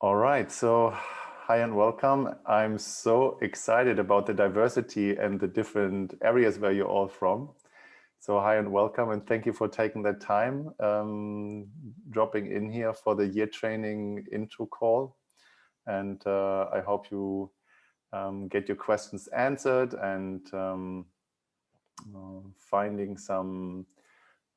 All right, so hi and welcome. I'm so excited about the diversity and the different areas where you're all from. So hi and welcome and thank you for taking that time um, dropping in here for the year training intro call. And uh, I hope you um, get your questions answered and um, uh, finding some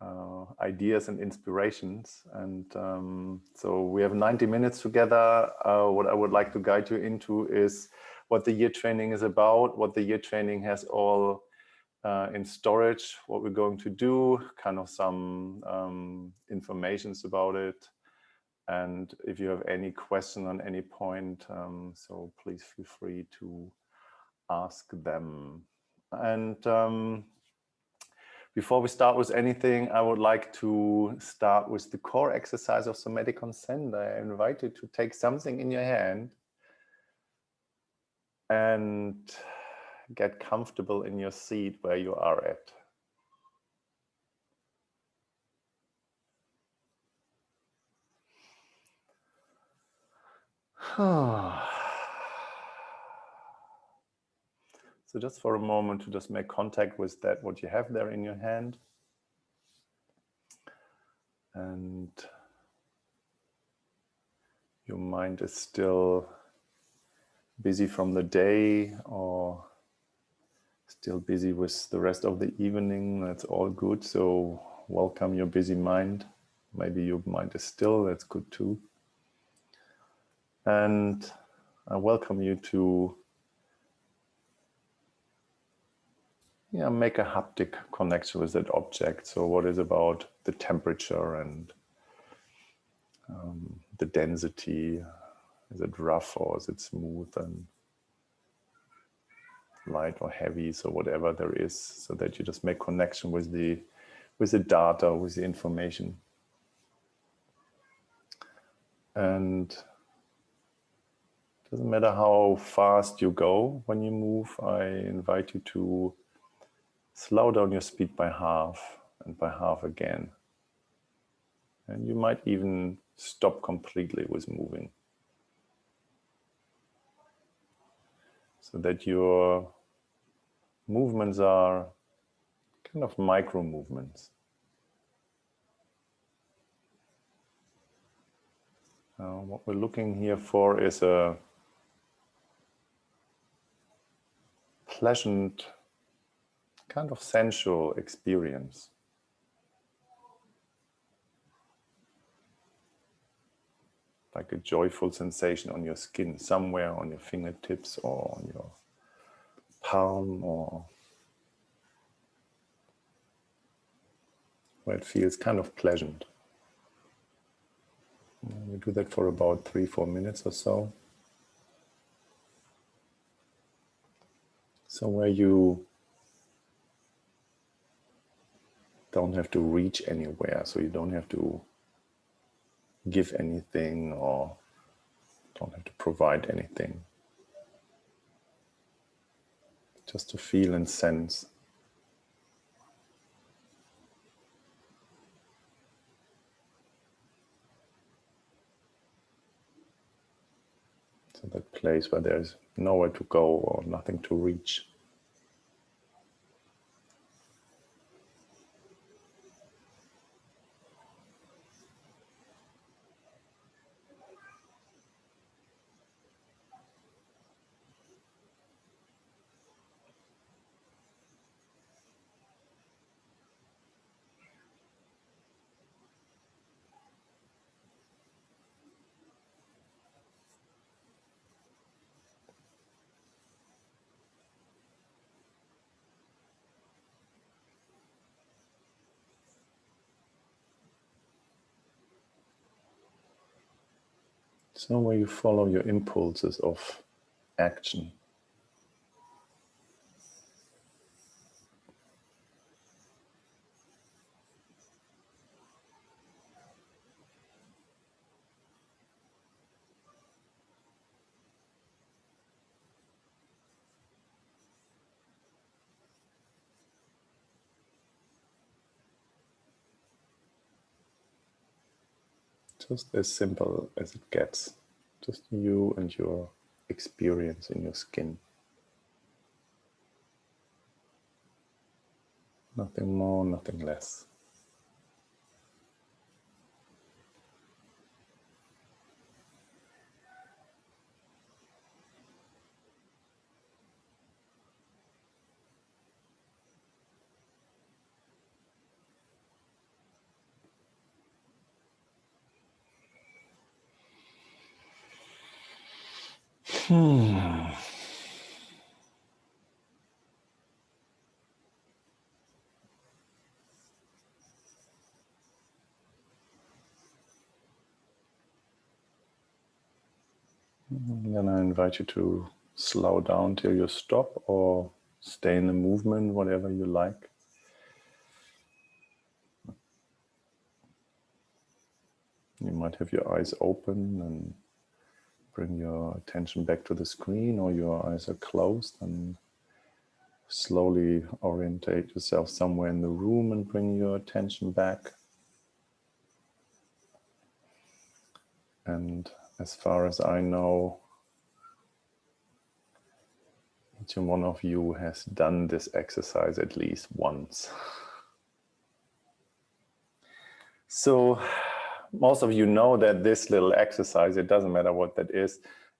uh, ideas and inspirations. And um, so we have 90 minutes together. Uh, what I would like to guide you into is what the year training is about, what the year training has all uh, in storage, what we're going to do, kind of some um, informations about it. And if you have any question on any point, um, so please feel free to ask them. And um, before we start with anything, I would like to start with the core exercise of somatic consent. I invite you to take something in your hand and get comfortable in your seat where you are at. So just for a moment to just make contact with that, what you have there in your hand. And your mind is still busy from the day or still busy with the rest of the evening. That's all good. So welcome your busy mind. Maybe your mind is still, that's good too. And I welcome you to yeah, make a haptic connection with that object. So what is about the temperature and um, the density? Is it rough or is it smooth and light or heavy? So whatever there is, so that you just make connection with the with the data, with the information. And doesn't matter how fast you go when you move, I invite you to slow down your speed by half and by half again. And you might even stop completely with moving. So that your movements are kind of micro movements. Uh, what we're looking here for is a pleasant kind of sensual experience. Like a joyful sensation on your skin, somewhere on your fingertips or on your palm or where it feels kind of pleasant. We do that for about three, four minutes or so. So where you don't have to reach anywhere. So you don't have to give anything or don't have to provide anything. Just to feel and sense. So that place where there's nowhere to go or nothing to reach. So way you follow your impulses of action. just as simple as it gets. Just you and your experience in your skin. Nothing more, nothing less. Hmm. Then I invite you to slow down till you stop or stay in the movement, whatever you like. You might have your eyes open and bring your attention back to the screen or your eyes are closed and slowly orientate yourself somewhere in the room and bring your attention back. And as far as I know, each one of you has done this exercise at least once. So most of you know that this little exercise, it doesn't matter what that is,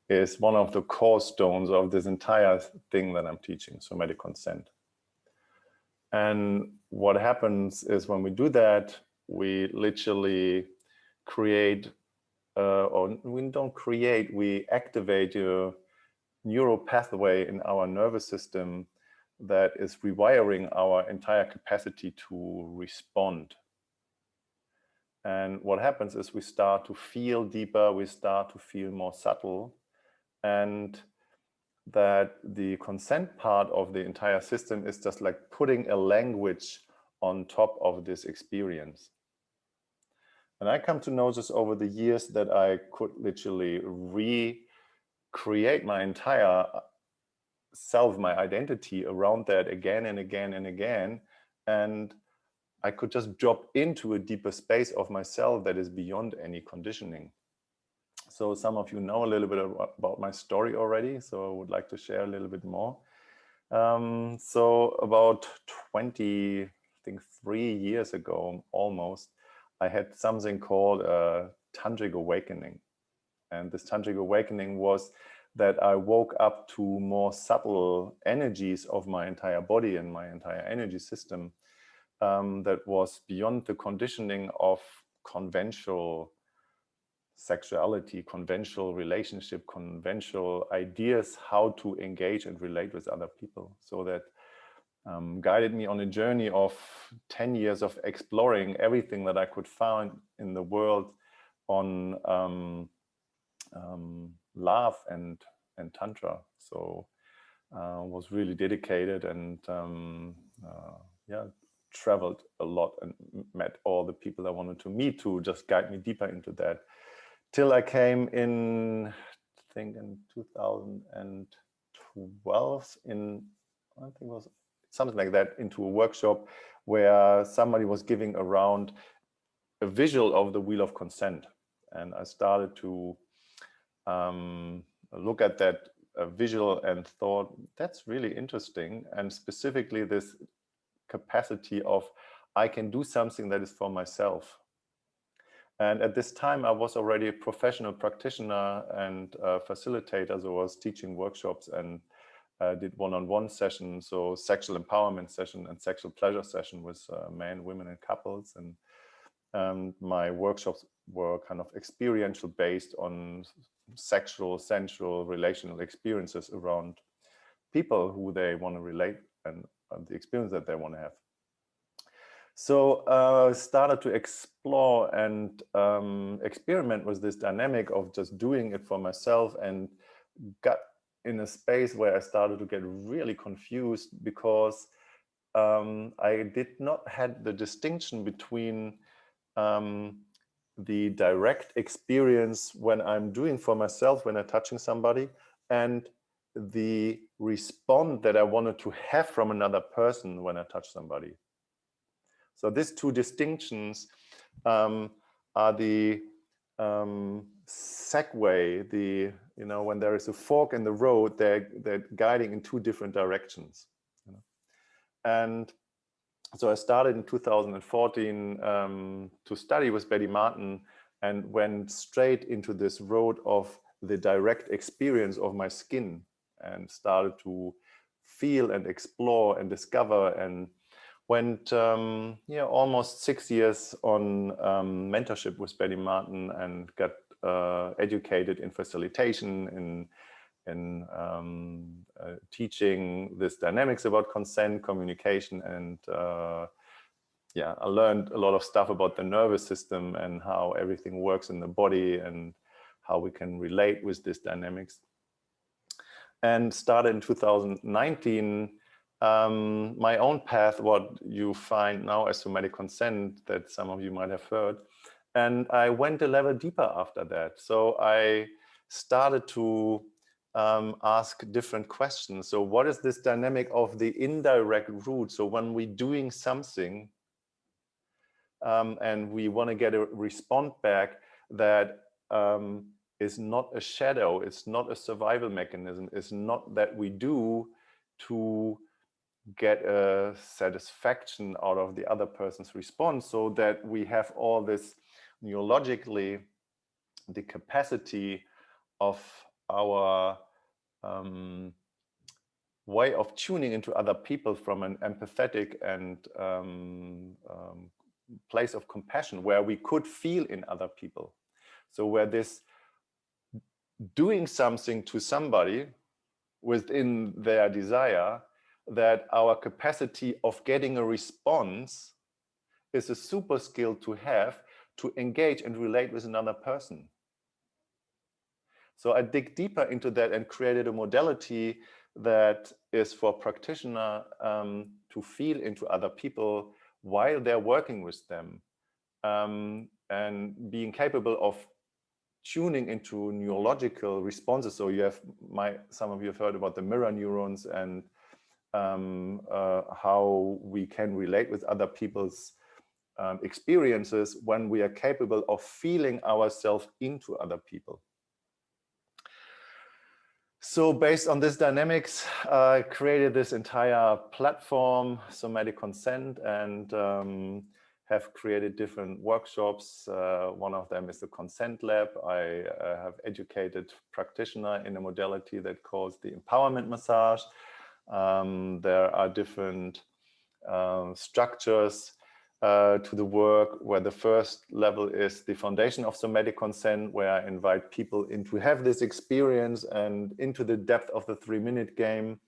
is one of the core stones of this entire thing that I'm teaching, somatic consent. And what happens is when we do that, we literally create, uh, or we don't create, we activate a neural pathway in our nervous system that is rewiring our entire capacity to respond and what happens is we start to feel deeper, we start to feel more subtle, and that the consent part of the entire system is just like putting a language on top of this experience. And I come to notice over the years that I could literally recreate my entire uh, self, my identity around that again and again and again. And I could just drop into a deeper space of myself that is beyond any conditioning. So some of you know a little bit about my story already, so I would like to share a little bit more. Um, so about 20, I think three years ago, almost, I had something called a tantric awakening. And this tantric awakening was that I woke up to more subtle energies of my entire body and my entire energy system um, that was beyond the conditioning of conventional sexuality, conventional relationship, conventional ideas how to engage and relate with other people. So that um, guided me on a journey of 10 years of exploring everything that I could find in the world on um, um, love and, and Tantra. So uh, was really dedicated and um, uh, yeah, traveled a lot and met all the people I wanted to meet to just guide me deeper into that. Till I came in, I think in 2012 in, I think it was something like that, into a workshop where somebody was giving around a visual of the wheel of consent. And I started to um, look at that uh, visual and thought, that's really interesting. And specifically this capacity of I can do something that is for myself. And at this time, I was already a professional practitioner and facilitator. So I was teaching workshops and uh, did one-on-one -on -one sessions, so sexual empowerment session and sexual pleasure session with uh, men, women, and couples. And um, my workshops were kind of experiential based on sexual, sensual, relational experiences around people who they want to relate and the experience that they want to have. So uh, started to explore and um, experiment with this dynamic of just doing it for myself and got in a space where I started to get really confused because um, I did not had the distinction between um, the direct experience when I'm doing for myself, when I'm touching somebody, and the respond that I wanted to have from another person when I touch somebody. So these two distinctions um, are the um, segue the, you know, when there is a fork in the road, they're, they're guiding in two different directions. You know? And so I started in 2014 um, to study with Betty Martin and went straight into this road of the direct experience of my skin and started to feel and explore and discover and went um, yeah almost six years on um, mentorship with Betty Martin and got uh, educated in facilitation in in um, uh, teaching this dynamics about consent, communication, and uh, yeah, I learned a lot of stuff about the nervous system and how everything works in the body and how we can relate with this dynamics. And started in 2019 um, my own path, what you find now as somatic consent that some of you might have heard. And I went a level deeper after that. So I started to um, ask different questions. So what is this dynamic of the indirect route? So when we're doing something um, and we want to get a response back that um, is not a shadow, it's not a survival mechanism, it's not that we do to get a satisfaction out of the other person's response so that we have all this neurologically the capacity of our um, way of tuning into other people from an empathetic and um, um, place of compassion where we could feel in other people. So where this doing something to somebody within their desire that our capacity of getting a response is a super skill to have to engage and relate with another person. So I dig deeper into that and created a modality that is for practitioner um, to feel into other people while they're working with them um, and being capable of tuning into neurological responses. So you have my, some of you have heard about the mirror neurons and um, uh, how we can relate with other people's um, experiences when we are capable of feeling ourselves into other people. So based on this dynamics, I created this entire platform, Somatic Consent, and um, have created different workshops. Uh, one of them is the Consent Lab. I uh, have educated practitioner in a modality that calls the Empowerment Massage. Um, there are different uh, structures uh, to the work where the first level is the foundation of somatic consent, where I invite people in to have this experience and into the depth of the three minute game,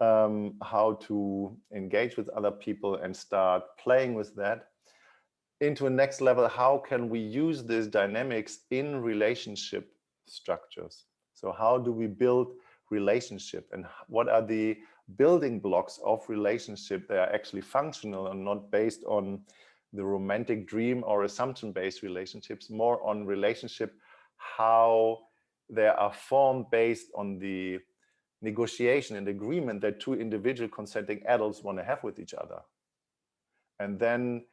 um, how to engage with other people and start playing with that. Into a next level, how can we use these dynamics in relationship structures? So how do we build relationship and what are the building blocks of relationship that are actually functional and not based on the romantic dream or assumption based relationships more on relationship how they are formed based on the negotiation and agreement that two individual consenting adults want to have with each other. And then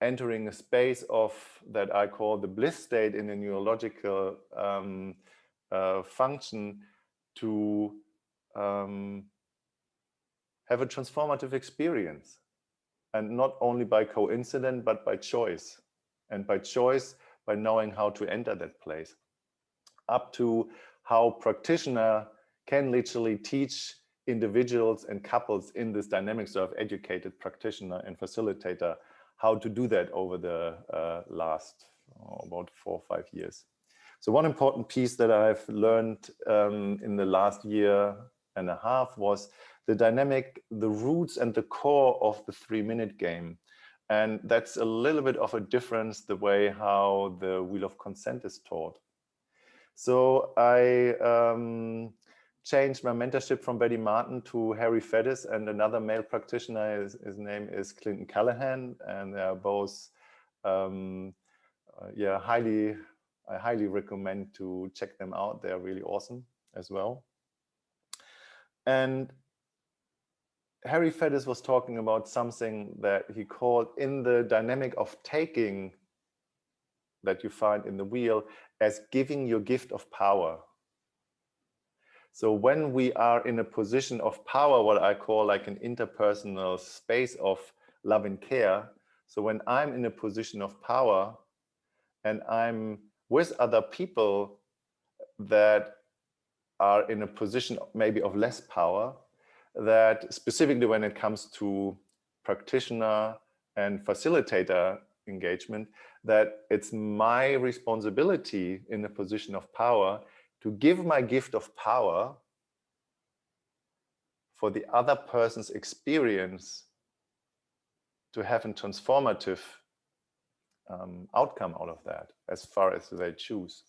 entering a space of that I call the bliss state in a neurological um, uh, function to um, have a transformative experience. And not only by coincidence but by choice. And by choice by knowing how to enter that place. Up to how practitioner can literally teach individuals and couples in this dynamics of educated practitioner and facilitator how to do that over the uh, last oh, about four or five years. So one important piece that I've learned um, in the last year and a half was the dynamic, the roots and the core of the three minute game. And that's a little bit of a difference the way how the wheel of consent is taught. So I um, changed my mentorship from Betty Martin to Harry Faddis and another male practitioner. His, his name is Clinton Callahan, and they are both, um, uh, yeah, highly I highly recommend to check them out. They're really awesome as well. And Harry Faddis was talking about something that he called in the dynamic of taking that you find in the wheel as giving your gift of power. So when we are in a position of power, what I call like an interpersonal space of love and care. So when I'm in a position of power and I'm with other people that are in a position maybe of less power, that specifically when it comes to practitioner and facilitator engagement, that it's my responsibility in a position of power to give my gift of power for the other person's experience to have a transformative um, outcome out of that as far as they choose.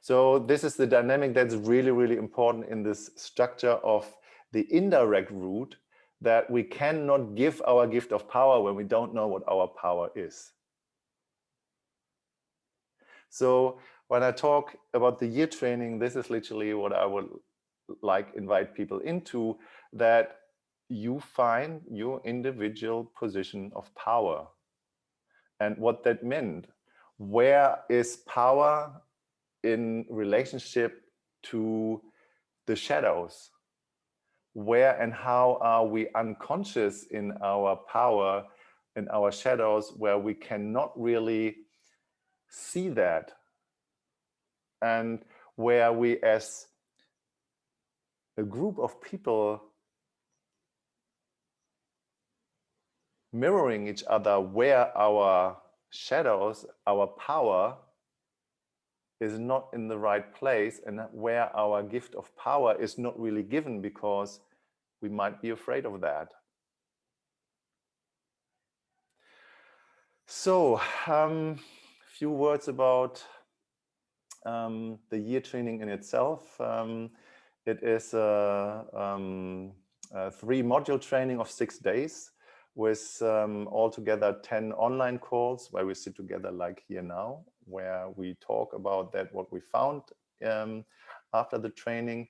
So this is the dynamic that's really, really important in this structure of the indirect route that we cannot give our gift of power when we don't know what our power is. So when I talk about the year training, this is literally what I would like invite people into, that you find your individual position of power and what that meant. Where is power in relationship to the shadows? Where and how are we unconscious in our power, in our shadows, where we cannot really see that? And where we as a group of people mirroring each other where our shadows, our power is not in the right place and where our gift of power is not really given because we might be afraid of that. So a um, few words about um, the year training in itself. Um, it is a, um, a three module training of six days with um, altogether 10 online calls where we sit together like here now, where we talk about that, what we found um, after the training.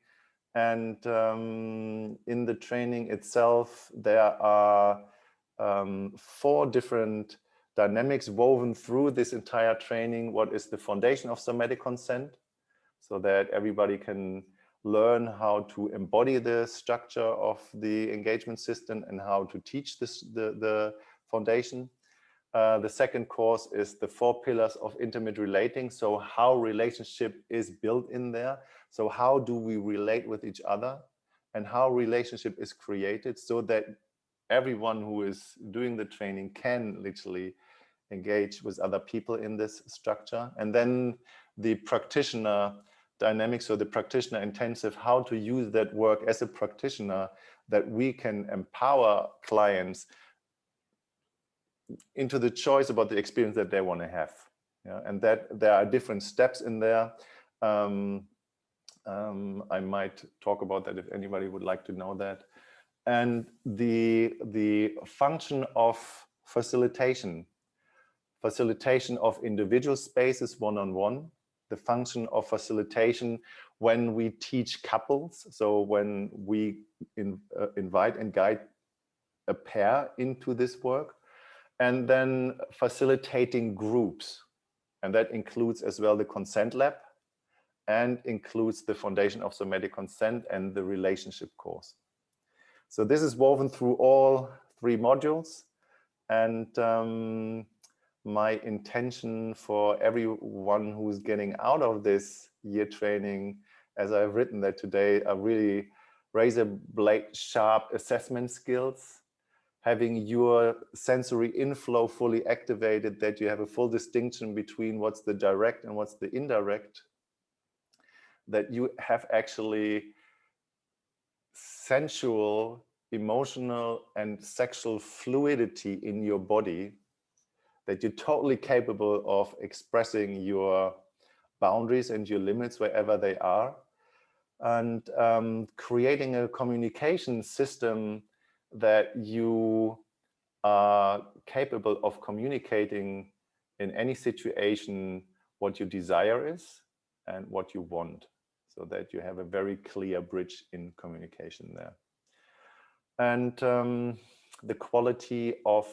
And um, in the training itself, there are um, four different dynamics woven through this entire training. What is the foundation of somatic consent? So that everybody can learn how to embody the structure of the engagement system and how to teach this the, the foundation. Uh, the second course is the four pillars of intimate relating. So how relationship is built in there. So how do we relate with each other and how relationship is created so that everyone who is doing the training can literally engage with other people in this structure. And then the practitioner dynamics or the practitioner intensive, how to use that work as a practitioner that we can empower clients into the choice about the experience that they want to have. Yeah, and that there are different steps in there. Um, um, I might talk about that if anybody would like to know that. And the, the function of facilitation, facilitation of individual spaces one-on-one, -on -one, the function of facilitation when we teach couples. So when we in, uh, invite and guide a pair into this work and then facilitating groups. And that includes as well the consent lab and includes the foundation of somatic consent and the relationship course. So this is woven through all three modules. And um, my intention for everyone who's getting out of this year training, as I've written that today, are really razor blade sharp assessment skills, having your sensory inflow fully activated, that you have a full distinction between what's the direct and what's the indirect, that you have actually sensual, emotional, and sexual fluidity in your body that you're totally capable of expressing your boundaries and your limits wherever they are. And um, creating a communication system that you are capable of communicating in any situation what your desire is and what you want so that you have a very clear bridge in communication there. And um, the quality of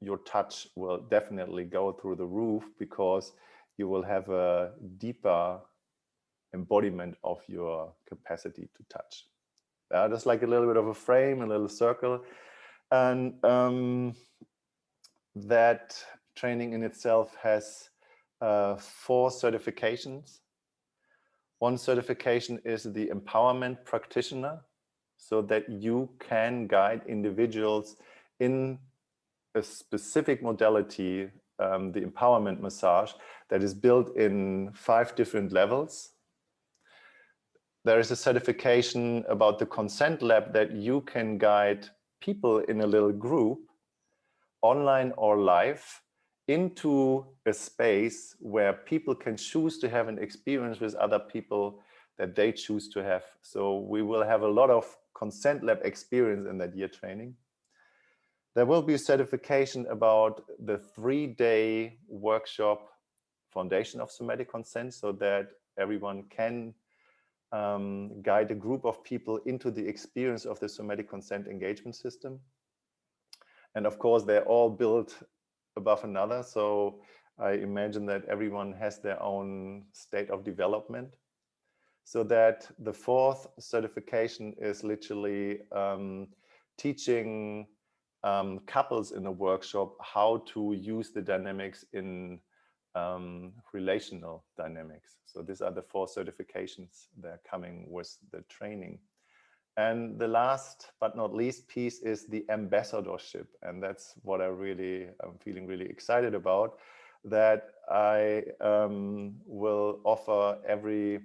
your touch will definitely go through the roof because you will have a deeper embodiment of your capacity to touch. Uh, just like a little bit of a frame, a little circle. And um, that training in itself has uh, four certifications. One certification is the empowerment practitioner, so that you can guide individuals in a specific modality, um, the empowerment massage, that is built in five different levels. There is a certification about the consent lab that you can guide people in a little group, online or live, into a space where people can choose to have an experience with other people that they choose to have. So we will have a lot of consent lab experience in that year training. There will be a certification about the three-day workshop foundation of somatic consent so that everyone can um, guide a group of people into the experience of the somatic consent engagement system. And of course, they're all built above another. So I imagine that everyone has their own state of development. So that the fourth certification is literally um, teaching um, couples in a workshop how to use the dynamics in um, relational dynamics. So these are the four certifications that are coming with the training. And the last but not least piece is the ambassadorship. And that's what I really, I'm feeling really excited about, that I um, will offer every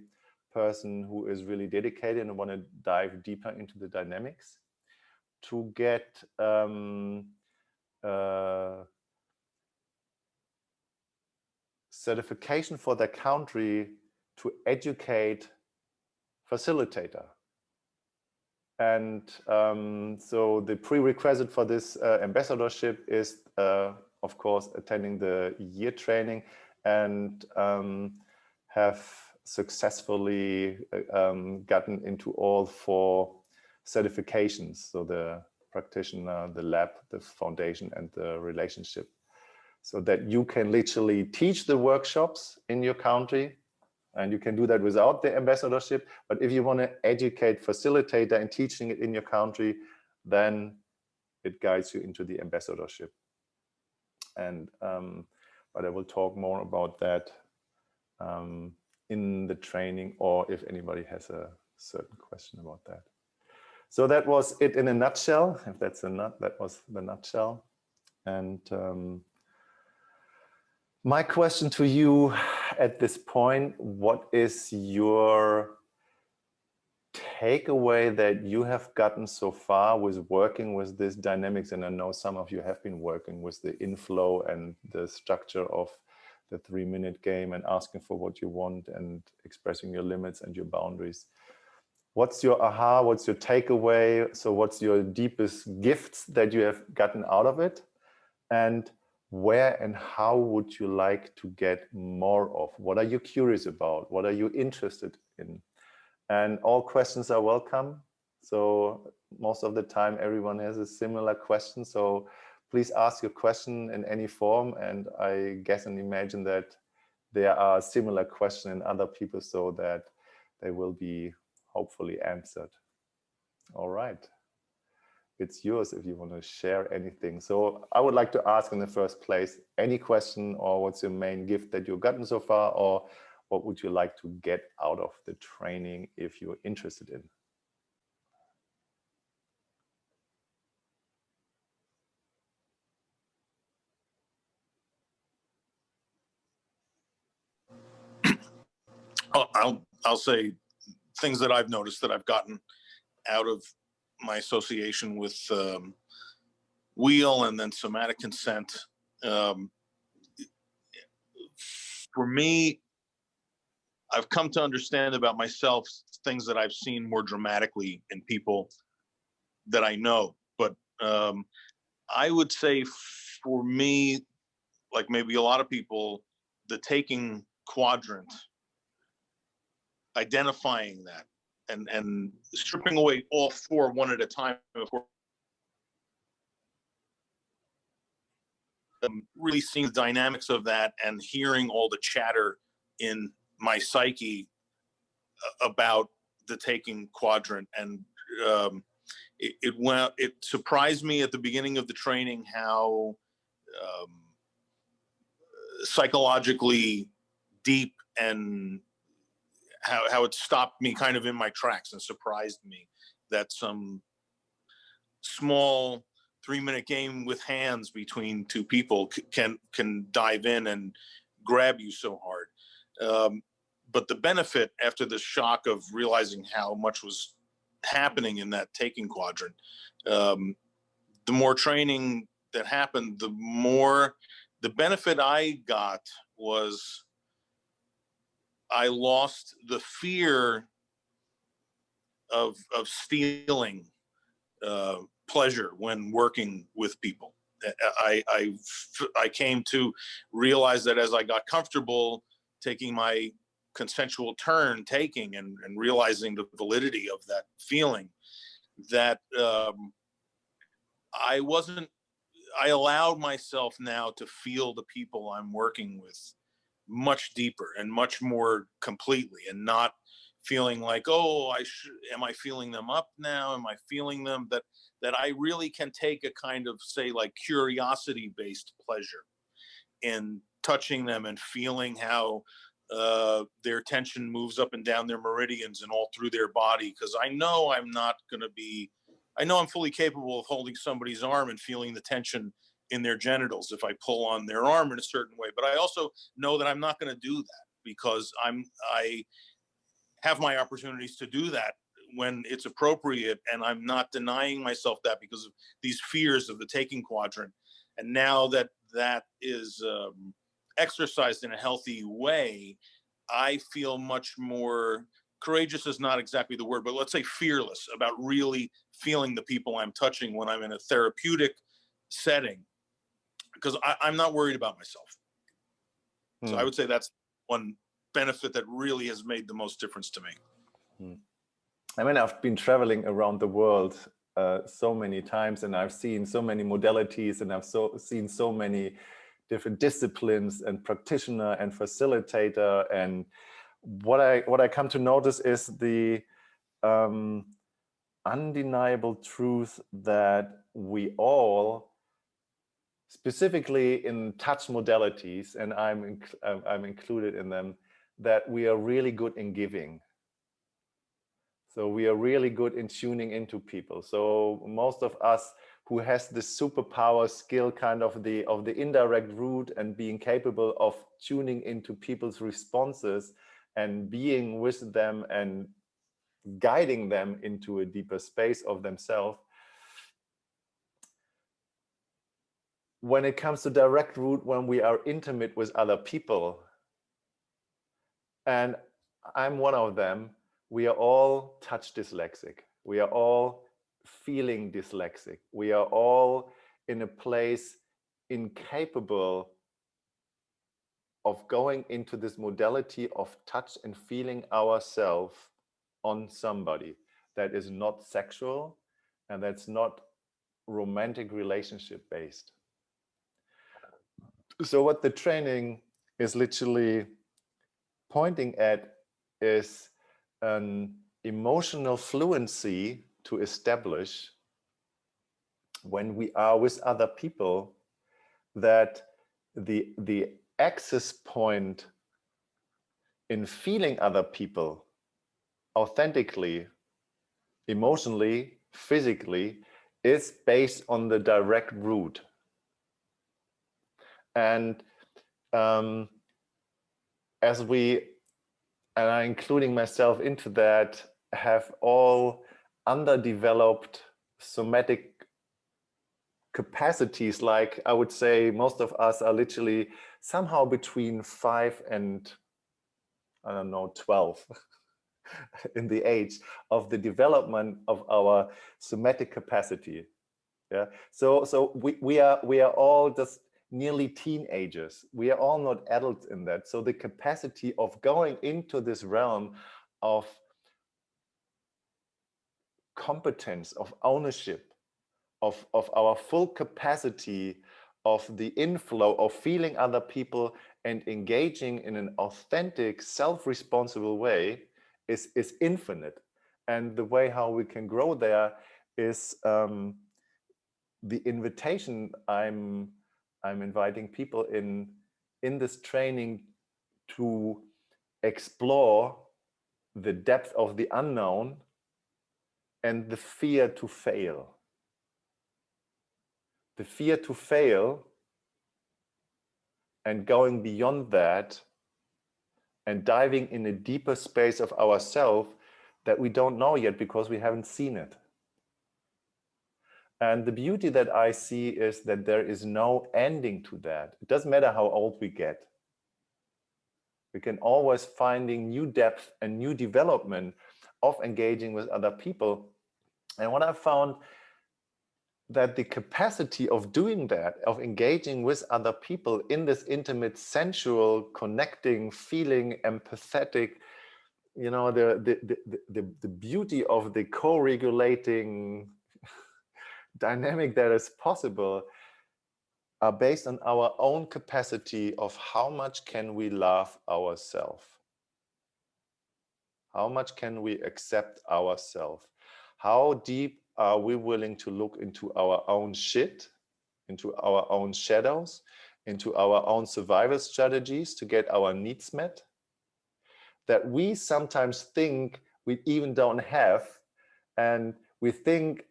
person who is really dedicated and want to dive deeper into the dynamics to get um, uh, certification for their country to educate facilitator. And um, so the prerequisite for this uh, ambassadorship is, uh, of course, attending the year training and um, have successfully uh, um, gotten into all four certifications. So the practitioner, the lab, the foundation, and the relationship. So that you can literally teach the workshops in your country and you can do that without the ambassadorship. But if you want to educate facilitator and teaching it in your country, then it guides you into the ambassadorship. And um, but I will talk more about that um, in the training or if anybody has a certain question about that. So that was it in a nutshell. If that's a nut, that was the nutshell. And um, my question to you at this point, what is your takeaway that you have gotten so far with working with this dynamics? And I know some of you have been working with the inflow and the structure of the three minute game and asking for what you want and expressing your limits and your boundaries what's your aha, what's your takeaway? So what's your deepest gifts that you have gotten out of it? And where and how would you like to get more of? What are you curious about? What are you interested in? And all questions are welcome. So most of the time, everyone has a similar question. So please ask your question in any form. And I guess and imagine that there are similar questions in other people so that they will be hopefully answered. All right. It's yours if you want to share anything. So I would like to ask in the first place, any question or what's your main gift that you've gotten so far or what would you like to get out of the training if you're interested in? I'll I'll say things that I've noticed that I've gotten out of my association with um, wheel and then somatic consent. Um, for me, I've come to understand about myself things that I've seen more dramatically in people that I know. But um, I would say for me, like maybe a lot of people, the taking quadrant identifying that and and stripping away all four one at a time really seeing the dynamics of that and hearing all the chatter in my psyche about the taking quadrant. And um, it, it, went it surprised me at the beginning of the training how um, psychologically deep and how, how it stopped me kind of in my tracks and surprised me that some small three minute game with hands between two people can can dive in and grab you so hard. Um, but the benefit after the shock of realizing how much was happening in that taking quadrant um, the more training that happened the more the benefit i got was i lost the fear of of stealing uh, pleasure when working with people. I, I, I came to realize that as I got comfortable taking my consensual turn taking and, and realizing the validity of that feeling that um, I wasn't, I allowed myself now to feel the people I'm working with much deeper and much more completely and not feeling like, oh, I should, am I feeling them up now? Am I feeling them that, that I really can take a kind of say like curiosity based pleasure in touching them and feeling how uh, their tension moves up and down their meridians and all through their body. Cause I know I'm not going to be, I know I'm fully capable of holding somebody's arm and feeling the tension in their genitals if I pull on their arm in a certain way. But I also know that I'm not going to do that because I'm, I, have my opportunities to do that when it's appropriate and i'm not denying myself that because of these fears of the taking quadrant and now that that is um, exercised in a healthy way i feel much more courageous is not exactly the word but let's say fearless about really feeling the people i'm touching when i'm in a therapeutic setting because I, am not worried about myself so i hmm. would say that's one benefit that really has made the most difference to me. Hmm. I mean, I've been traveling around the world uh, so many times and I've seen so many modalities and I've so seen so many different disciplines and practitioner and facilitator. And what I what I come to notice is the um, undeniable truth that we all specifically in touch modalities, and I'm, um, I'm included in them, that we are really good in giving. So we are really good in tuning into people. So most of us who has the superpower skill kind of the of the indirect route and being capable of tuning into people's responses and being with them and guiding them into a deeper space of themselves. When it comes to direct route, when we are intimate with other people, and I'm one of them. We are all touch dyslexic. We are all feeling dyslexic. We are all in a place incapable of going into this modality of touch and feeling ourselves on somebody that is not sexual and that's not romantic relationship based. So what the training is literally pointing at is an emotional fluency to establish when we are with other people that the the access point in feeling other people authentically emotionally physically is based on the direct route and um, as we, and I'm including myself into that, have all underdeveloped somatic capacities, like I would say most of us are literally somehow between five and, I don't know, 12 in the age of the development of our somatic capacity. Yeah. So, so we, we are, we are all just nearly teenagers. We are all not adults in that. So the capacity of going into this realm of competence, of ownership, of, of our full capacity of the inflow of feeling other people and engaging in an authentic self-responsible way is is infinite and the way how we can grow there is um, the invitation i'm i'm inviting people in in this training to explore the depth of the unknown and the fear to fail the fear to fail and going beyond that and diving in a deeper space of ourself that we don't know yet because we haven't seen it. And the beauty that I see is that there is no ending to that. It doesn't matter how old we get. We can always finding new depth and new development of engaging with other people. And what I found that the capacity of doing that, of engaging with other people in this intimate, sensual, connecting, feeling, empathetic, you know, the, the, the, the, the beauty of the co-regulating dynamic that is possible are based on our own capacity of how much can we love ourselves? How much can we accept ourselves? How deep are we willing to look into our own shit, into our own shadows, into our own survival strategies to get our needs met? That we sometimes think we even don't have, and we think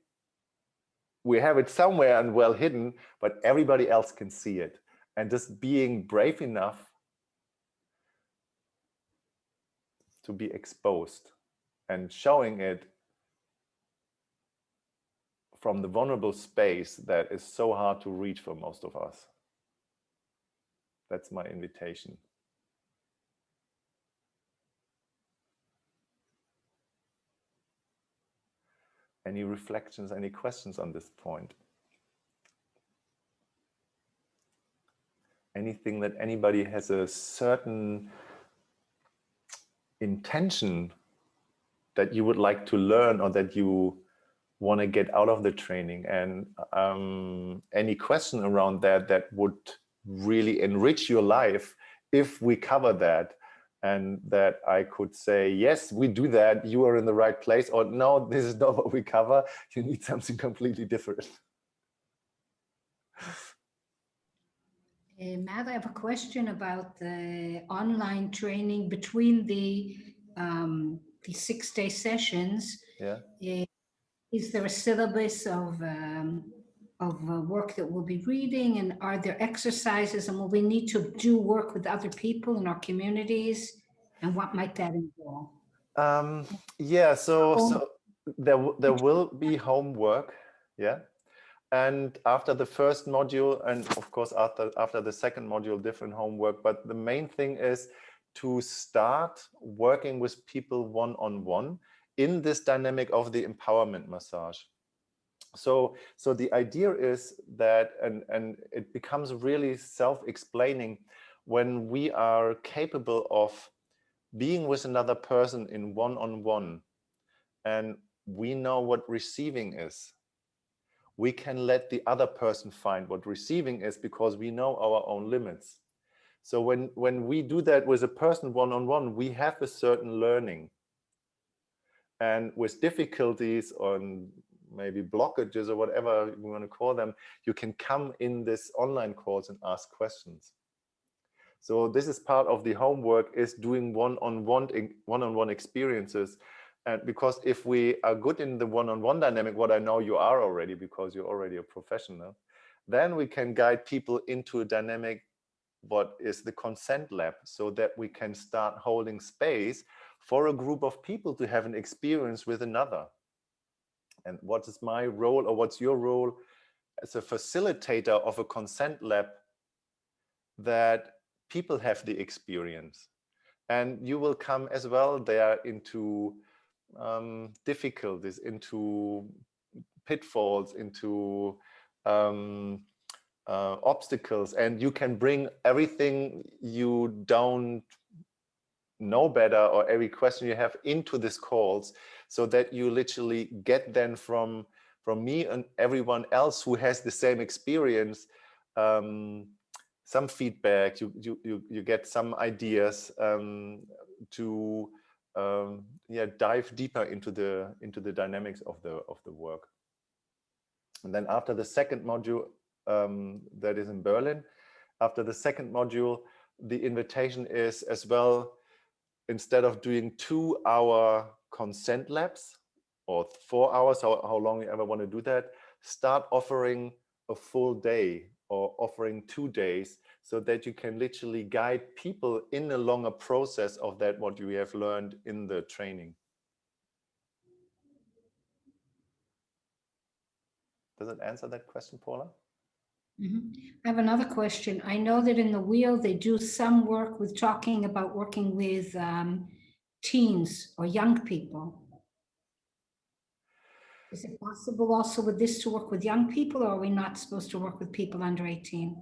we have it somewhere and well hidden, but everybody else can see it. And just being brave enough to be exposed and showing it from the vulnerable space that is so hard to reach for most of us. That's my invitation. Any reflections, any questions on this point? Anything that anybody has a certain intention that you would like to learn or that you want to get out of the training and um, any question around that that would really enrich your life if we cover that and that I could say, yes, we do that, you are in the right place, or no, this is not what we cover, you need something completely different. Uh, Matt, I have a question about the online training between the um, the six-day sessions. Yeah. Uh, is there a syllabus of um, of uh, work that we'll be reading and are there exercises and will we need to do work with other people in our communities and what might that involve? Um, yeah, so, so there, there will be homework, yeah. And after the first module and of course after, after the second module, different homework, but the main thing is to start working with people one-on-one -on -one in this dynamic of the empowerment massage. So, so the idea is that, and, and it becomes really self-explaining when we are capable of being with another person in one-on-one -on -one, and we know what receiving is. We can let the other person find what receiving is because we know our own limits. So when, when we do that with a person one-on-one, -on -one, we have a certain learning and with difficulties on maybe blockages or whatever you want to call them, you can come in this online course and ask questions. So this is part of the homework is doing one-on-one one-on-one experiences. And because if we are good in the one-on-one -on -one dynamic, what I know you are already because you're already a professional, then we can guide people into a dynamic what is the consent lab so that we can start holding space for a group of people to have an experience with another. And what is my role or what's your role as a facilitator of a consent lab that people have the experience? And you will come as well there into um, difficulties, into pitfalls, into um, uh, obstacles, and you can bring everything you don't know better or every question you have into these calls so that you literally get then from from me and everyone else who has the same experience um, some feedback, you, you, you, you get some ideas um, to um, yeah, dive deeper into the, into the dynamics of the, of the work. And then after the second module um, that is in Berlin, after the second module, the invitation is as well, instead of doing two hour consent labs or four hours, how, how long you ever want to do that, start offering a full day or offering two days so that you can literally guide people in a longer process of that what you have learned in the training. Does it answer that question, Paula? Mm -hmm. I have another question. I know that in the wheel, they do some work with talking about working with um, teens or young people. Is it possible also with this to work with young people or are we not supposed to work with people under 18?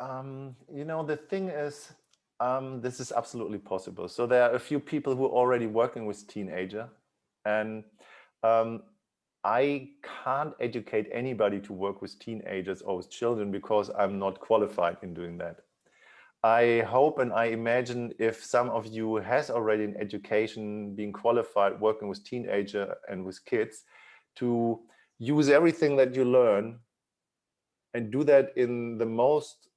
Um, you know, the thing is, um, this is absolutely possible. So there are a few people who are already working with teenager and um, I can't educate anybody to work with teenagers or with children because I'm not qualified in doing that. I hope and I imagine if some of you has already an education being qualified working with teenager and with kids, to use everything that you learn and do that in the most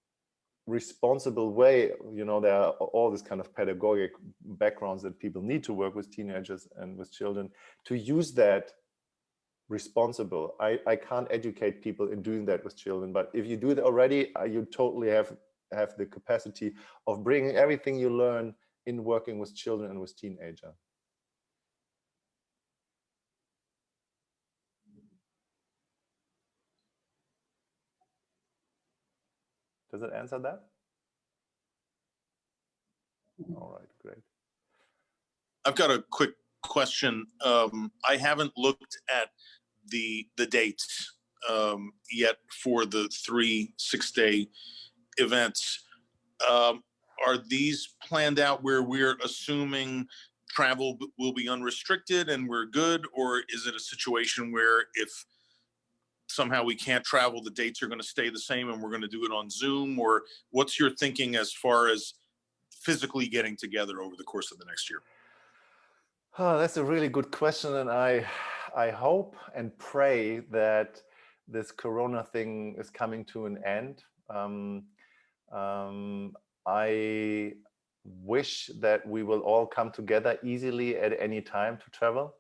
responsible way. You know there are all this kind of pedagogic backgrounds that people need to work with teenagers and with children to use that responsible. I i can't educate people in doing that with children but if you do it already uh, you totally have have the capacity of bringing everything you learn in working with children and with teenager Does it answer that? All right, great. I've got a quick question. Um, I haven't looked at the the dates um, yet for the three six day events. Um, are these planned out where we're assuming travel will be unrestricted and we're good, or is it a situation where if somehow we can't travel, the dates are going to stay the same and we're going to do it on Zoom? Or what's your thinking as far as physically getting together over the course of the next year? Oh, that's a really good question. And I, I hope and pray that this Corona thing is coming to an end. Um, um, I wish that we will all come together easily at any time to travel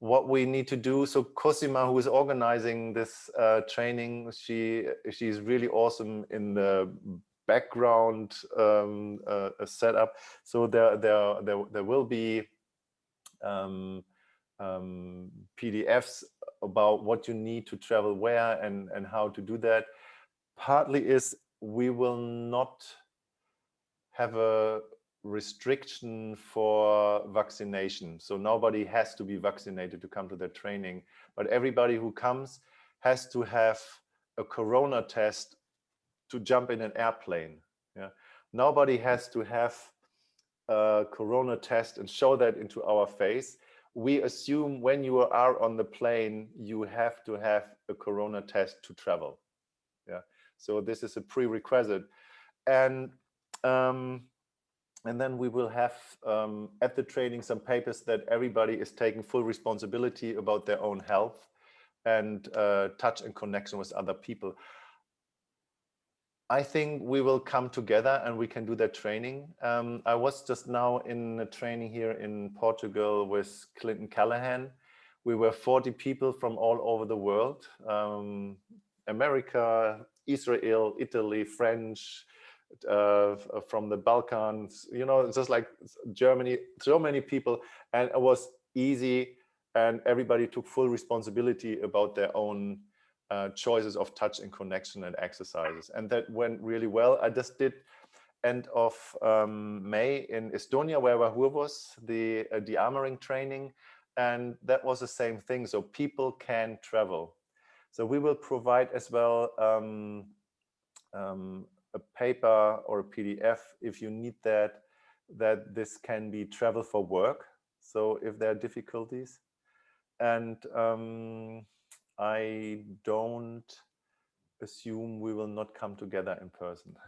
what we need to do. So Cosima, who is organizing this uh, training, she she's really awesome in the background um, uh, setup. So there there there there will be um, um, PDFs about what you need to travel where and and how to do that. Partly is we will not have a restriction for vaccination. So nobody has to be vaccinated to come to their training, but everybody who comes has to have a corona test to jump in an airplane. Yeah. Nobody has to have a corona test and show that into our face. We assume when you are on the plane, you have to have a corona test to travel. So this is a prerequisite. And um, and then we will have um, at the training some papers that everybody is taking full responsibility about their own health and uh, touch and connection with other people. I think we will come together and we can do that training. Um, I was just now in a training here in Portugal with Clinton Callahan. We were 40 people from all over the world, um, America, Israel, Italy, French, uh, from the Balkans, you know, just like Germany, so many people, and it was easy and everybody took full responsibility about their own uh, choices of touch and connection and exercises. And that went really well. I just did end of um, May in Estonia, where Wahur was, the, uh, the armoring training. And that was the same thing. So people can travel. So we will provide as well um, um, a paper or a PDF if you need that, that this can be travel for work. So if there are difficulties. And um, I don't assume we will not come together in person.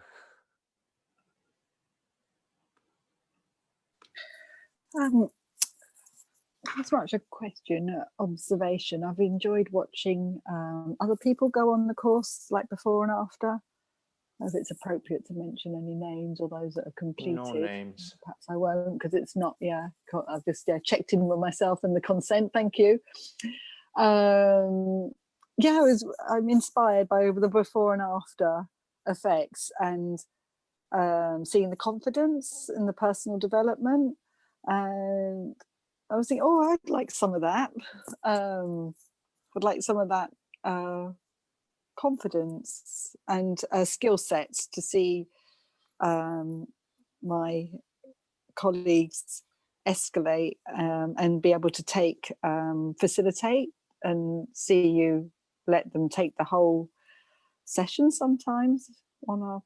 Um, it's much a question, uh, observation. I've enjoyed watching um, other people go on the course, like before and after. If it's appropriate to mention any names or those that are completed. No names. Perhaps I won't because it's not, yeah, I've just yeah, checked in with myself and the consent, thank you. Um, yeah, I was, I'm inspired by the before and after effects and um, seeing the confidence and the personal development and I was thinking, oh, I'd like some of that. Um, would like some of that uh, confidence and uh, skill sets to see um, my colleagues escalate um, and be able to take, um, facilitate and see you let them take the whole session sometimes on our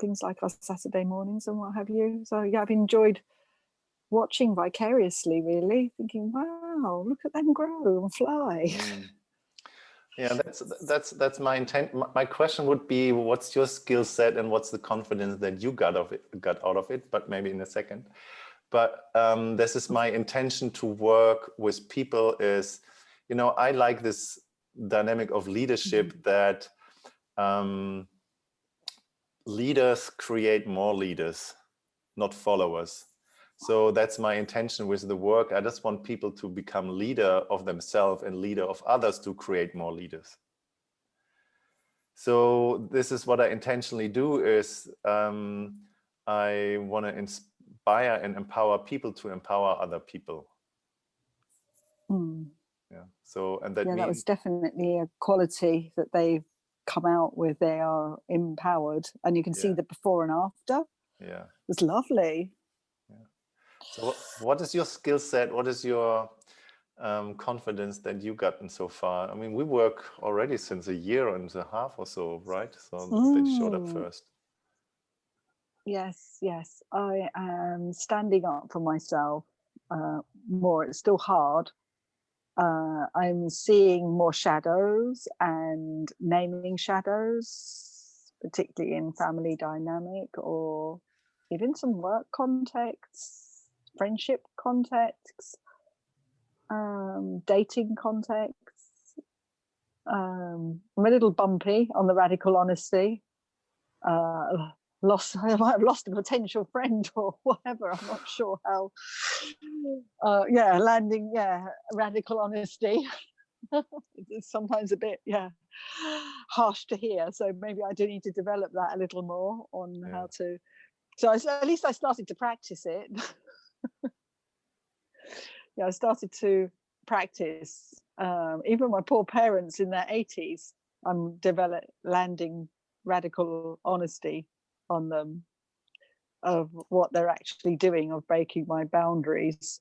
things like our Saturday mornings and what have you. So yeah, I've enjoyed watching vicariously, really, thinking, wow, look at them grow and fly. Mm. Yeah, that's that's that's my intent. My- question would be, what's your skill set and what's the confidence that you got of it, got out of it? But maybe in a second. But um, this is my intention to work with people. Is you know I like this dynamic of leadership that um, leaders create more leaders, not followers. So that's my intention with the work. I just want people to become leader of themselves and leader of others to create more leaders. So this is what I intentionally do is um, I want to inspire and empower people to empower other people. Mm. Yeah. So and that yeah, means that was definitely a quality that they've come out with. They are empowered, and you can see the before and after. yeah. It's lovely. So what, is your skill set? What is your um, confidence that you've gotten so far? I mean, we work already since a year and a half or so, right? So that showed up Mm. first. Yes, yes. I am standing up for myself uh, more. It's still hard. Uh, I'm seeing more shadows and naming shadows, particularly in family dynamic or even some work contexts, friendship contexts, um, dating contexts. Um, I'm a little bumpy on the radical honesty. Uh, lost I might have lost a potential friend or whatever. I'm not sure how. Uh, yeah, landing. Yeah, radical honesty. it's sometimes a bit yeah harsh to hear. So maybe I do need to develop that a little more on Yeah. how to. So I at least I started to practice it. Yeah, I started to practice. Um, even my poor parents in their 80s, I'm develop landing radical honesty on them of what they're actually doing of breaking my boundaries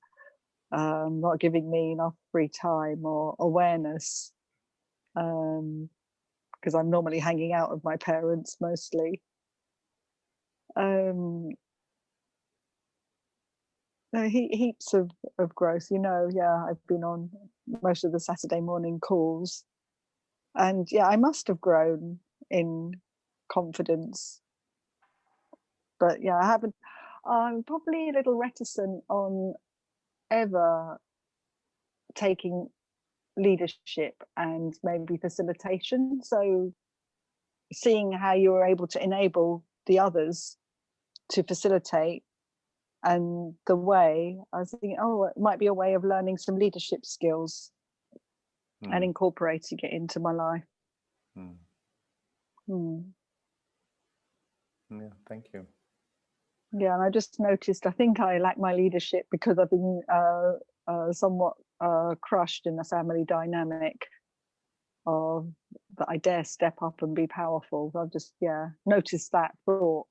um not giving me enough free time or awareness um because i'm normally hanging out with my parents mostly um he, heaps of, of growth you know yeah i've been on most of the saturday morning calls and yeah i must have grown in confidence but yeah, I haven't. I'm probably a little reticent on ever taking leadership and maybe facilitation. So seeing how you were able to enable the others to facilitate and the way I was thinking, oh, it might be a way of learning some leadership skills and Mm, incorporating it into my life. mm. Hmm. Yeah, thank you. Yeah, and I just noticed. I think I lack my leadership because I've been uh, uh, somewhat uh, crushed in the family dynamic of that I dare step up and be powerful. I've just yeah noticed that thought.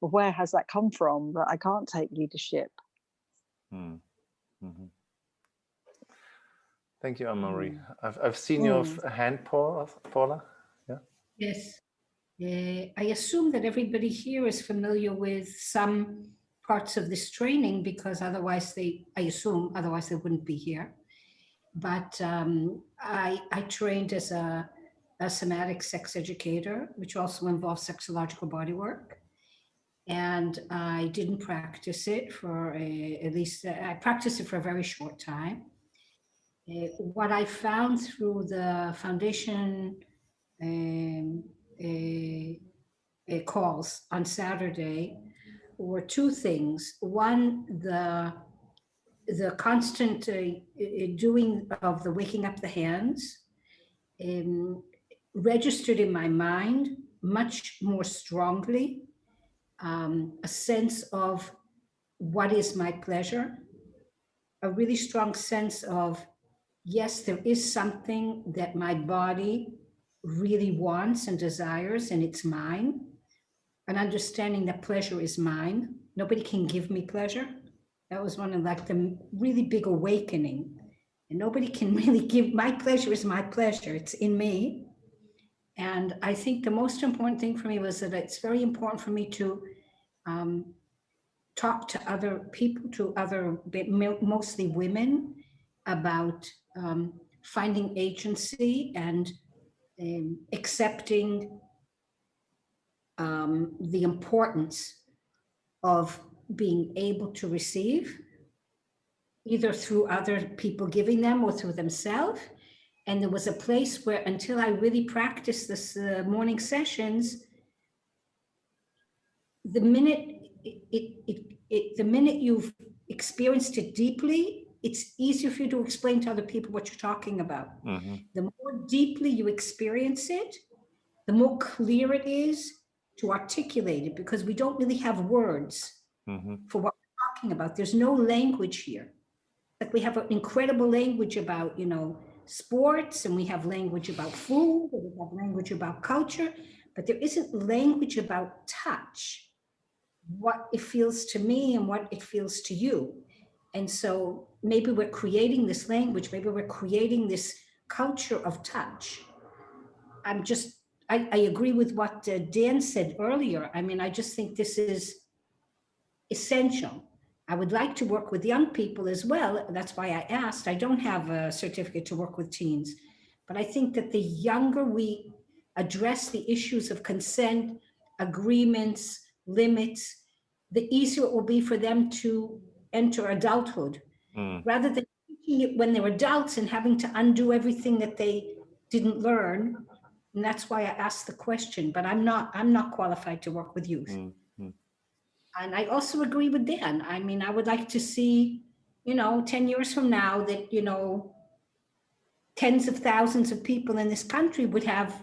Well, where has that come from? That I can't take leadership. Mm, mhm. Thank you, Anne-Marie. Mm. I've, I've seen your hand, Paula. Paula. Yes. Uh, I assume that everybody here is familiar with some parts of this training because otherwise they, I assume, otherwise they wouldn't be here. But um, I, I trained as a a somatic sex educator, which also involves sexological body work. And I didn't practice it for a, at least, I practiced it for a very short time. Uh, what I found through the foundation um, uh, uh, calls on Saturday were two things. One, the the constant uh, doing of the waking up the hands um, registered in my mind much more strongly um, a sense of what is my pleasure, a really strong sense of, yes, there is something that my body really wants and desires and it's mine, an understanding that pleasure is mine. Nobody can give me pleasure. That was one of like the really big awakening. And nobody can really give, my pleasure is my pleasure. It's in me. And I think the most important thing for me was that it's very important for me to um, talk to other people, to other, mostly women, about um, finding agency and um, accepting um, the importance of being able to receive, either through other people giving them or through themselves. And there was a place where until I really practiced this uh, morning sessions, the minute it, it, it, it, the minute you've experienced it deeply, it's easier for you to explain to other people what you're talking about. Mm -hmm. The more deeply you experience it, the more clear it is to articulate it because we don't really have words mm -hmm. for what we're talking about. There's no language here. Like we have an incredible language about, you know, sports and we have language about food we have language about culture, but there isn't language about touch what it feels to me and what it feels to you. And so maybe we're creating this language, maybe we're creating this culture of touch. I'm just, I, I agree with what uh, Dan said earlier. I mean, I just think this is essential. I would like to work with young people as well. That's why I asked. I don't have a certificate to work with teens, but I think that the younger we address the issues of consent, agreements, limits, the easier it will be for them to enter adulthood Mm. rather than teaching it when they're adults and having to undo everything that they didn't learn. And that's why I asked the question, but I'm not, I'm not qualified to work with youth. Mm. And I also agree with Dan. I mean, I would like to see, you know, 10 years from now that, you know, tens of thousands of people in this country would have,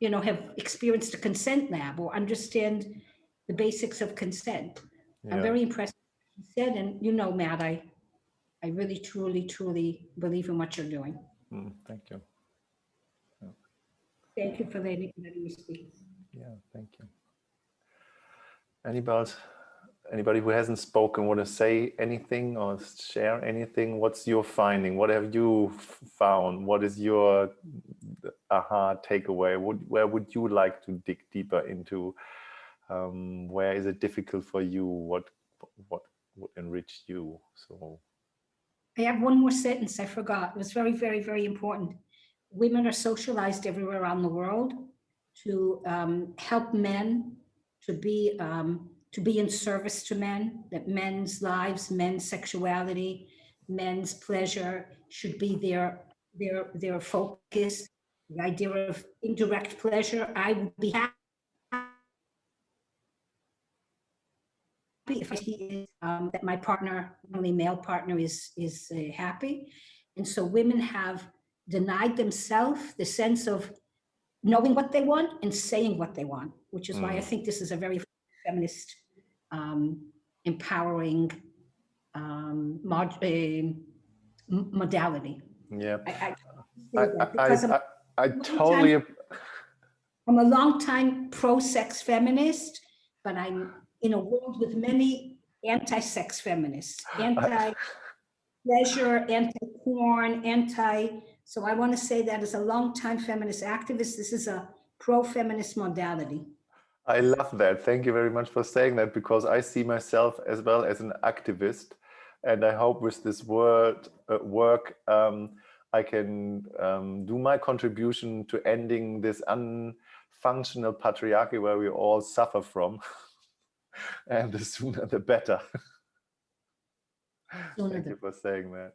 you know, have experienced a consent lab or understand the basics of consent. I'm very impressed with what you said, and you know, Matt, I, I really, truly, truly believe in what you're doing. Mm, Thank you. Thank you for letting me speak. Yeah, thank you. Anybody, anybody who hasn't spoken want to say anything or share anything? What's your finding? What have you found? What is your aha takeaway? Where would you like to dig deeper into? Um, where is it difficult for you? What what would enrich you? So I have one more sentence I forgot. It was very, very, very important. Women are socialized everywhere around the world to um, help men to be um, to be in service to men. That men's lives, men's sexuality, men's pleasure should be their their their focus. The idea of indirect pleasure. I would be happy if I see um, that my partner, only male partner, is is uh, happy, and so women have denied themselves the sense of knowing what they want and saying what they want, which is why I Mm. think this is a very feminist, um, empowering um, mod, uh, modality. yeah, I, I, I, I totally. I'm I, I long totally. ap- I'm a longtime pro-sex feminist, but I'm in a world with many anti-sex feminists, anti-pleasure, anti-porn, anti. So I want to say that as a long time feminist activist, this is a pro-feminist modality. I love that. Thank you very much for saying that because I see myself as well as an activist. And I hope with this word uh, work, um, I can um, do my contribution to ending this unfunctional patriarchy where we all suffer from. and the sooner the better. Sooner Thank the- you for saying that.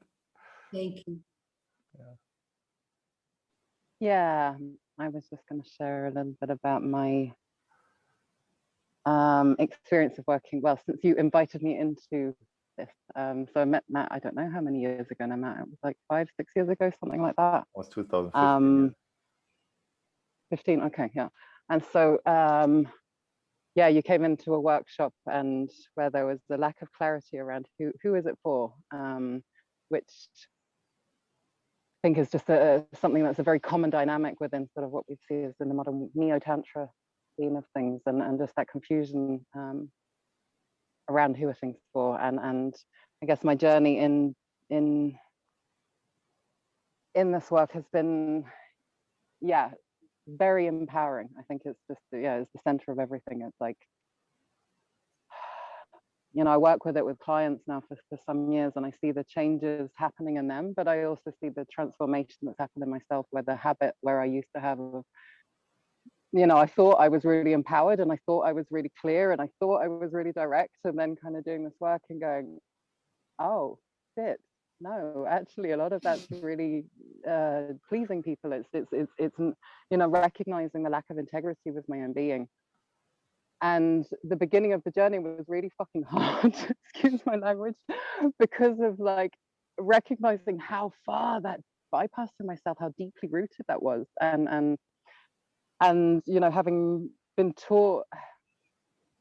Thank you. Yeah, I was just going to share a little bit about my um, experience of working. Well, since you invited me into this, um, so I met Matt. I don't know how many years ago now. Matt, it was like five, six years ago, something like that. It was 2015. Um, 15. Okay, yeah. And so, um, yeah, you came into a workshop and where there was a lack of clarity around who who is it for, um, which I think is just a, something that's a very common dynamic within sort of what we see as in the modern neo-tantra of things and, and just that confusion um, around who are things for. And, and I guess my journey in, in, in this work has been, yeah, very empowering. I think it's just, yeah, it's the center of everything. It's like, you know, I work with it with clients now for, for some years and I see the changes happening in them, but I also see the transformation that's happened in myself where the habit where I used to have of, you know, I thought I was really empowered and I thought I was really clear and I thought I was really direct and then kind of doing this work and going, oh, shit, no, actually a lot of that's really uh, pleasing people. It's, it's, it's, it's, you know, recognizing the lack of integrity with my own being and the beginning of the journey was really fucking hard excuse my language because of like recognizing how far that bypassing myself how deeply rooted that was and and and you know having been taught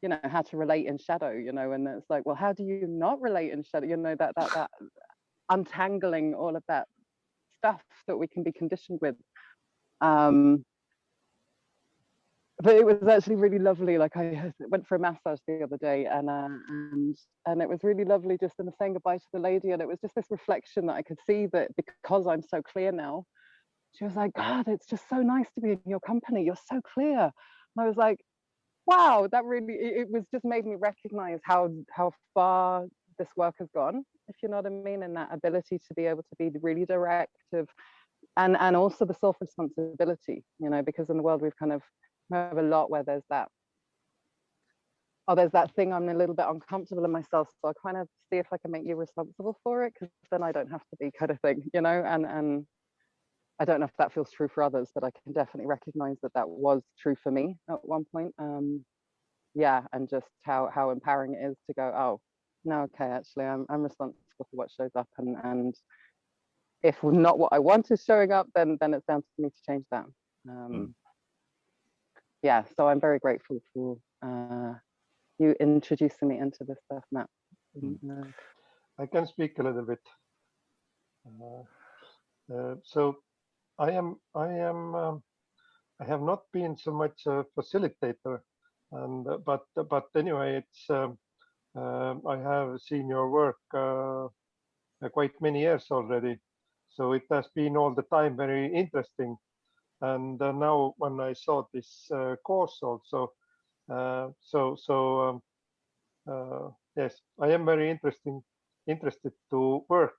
you know how to relate in shadow you know and it's like well how do you not relate in shadow you know that that that untangling all of that stuff that we can be conditioned with um but it was actually really lovely. Like I went for a massage the other day, and uh, and and it was really lovely just in the saying goodbye to the lady, and it was just this reflection that I could see that because I'm so clear now, she was like, God, it's just so nice to be in your company. You're so clear. And I was like, wow, that really it, was just made me recognize how how far this work has gone, if you know what I mean, and that ability to be able to be really directive, and and also the self responsibility, you know, because in the world we've kind of have a lot where there's that oh there's that thing i'm a little bit uncomfortable in myself so i kind of see if i can make you responsible for it because then i don't have to be kind of thing you know and and i don't know if that feels true for others but i can definitely recognize that that was true for me at one point um yeah and just how how empowering it is to go oh no okay actually i'm, I'm responsible for what shows up and and if not what i want is showing up then then it's down to me to change that um Mm. yeah, so I'm very grateful for uh, you introducing me into this stuff, Matt. Mm. Uh, I can speak a little bit. Uh, uh, so I am, I am, um, I have not been so much a facilitator, and uh, but but anyway, it's um, um I have seen your work uh, uh, quite many years already, so it has been all the time very interesting. And uh, now when I saw this uh, course also, uh, so so um, uh, yes, I am very interesting interested to work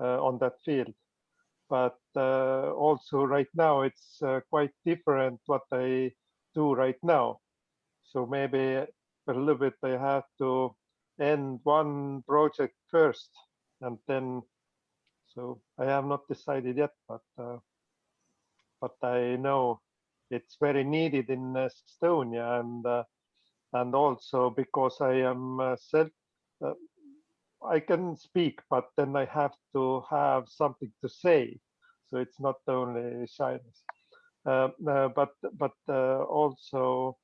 uh, on that field. But uh, also right now it's uh, quite different what I do right now. So maybe a little bit I have to end one project first and then, so I have not decided yet, but uh, but I know it's very needed in Estonia and uh, and also because I am uh, self uh, I can speak, but then I have to have something to say. So it's not only shyness, uh, uh, but but uh, also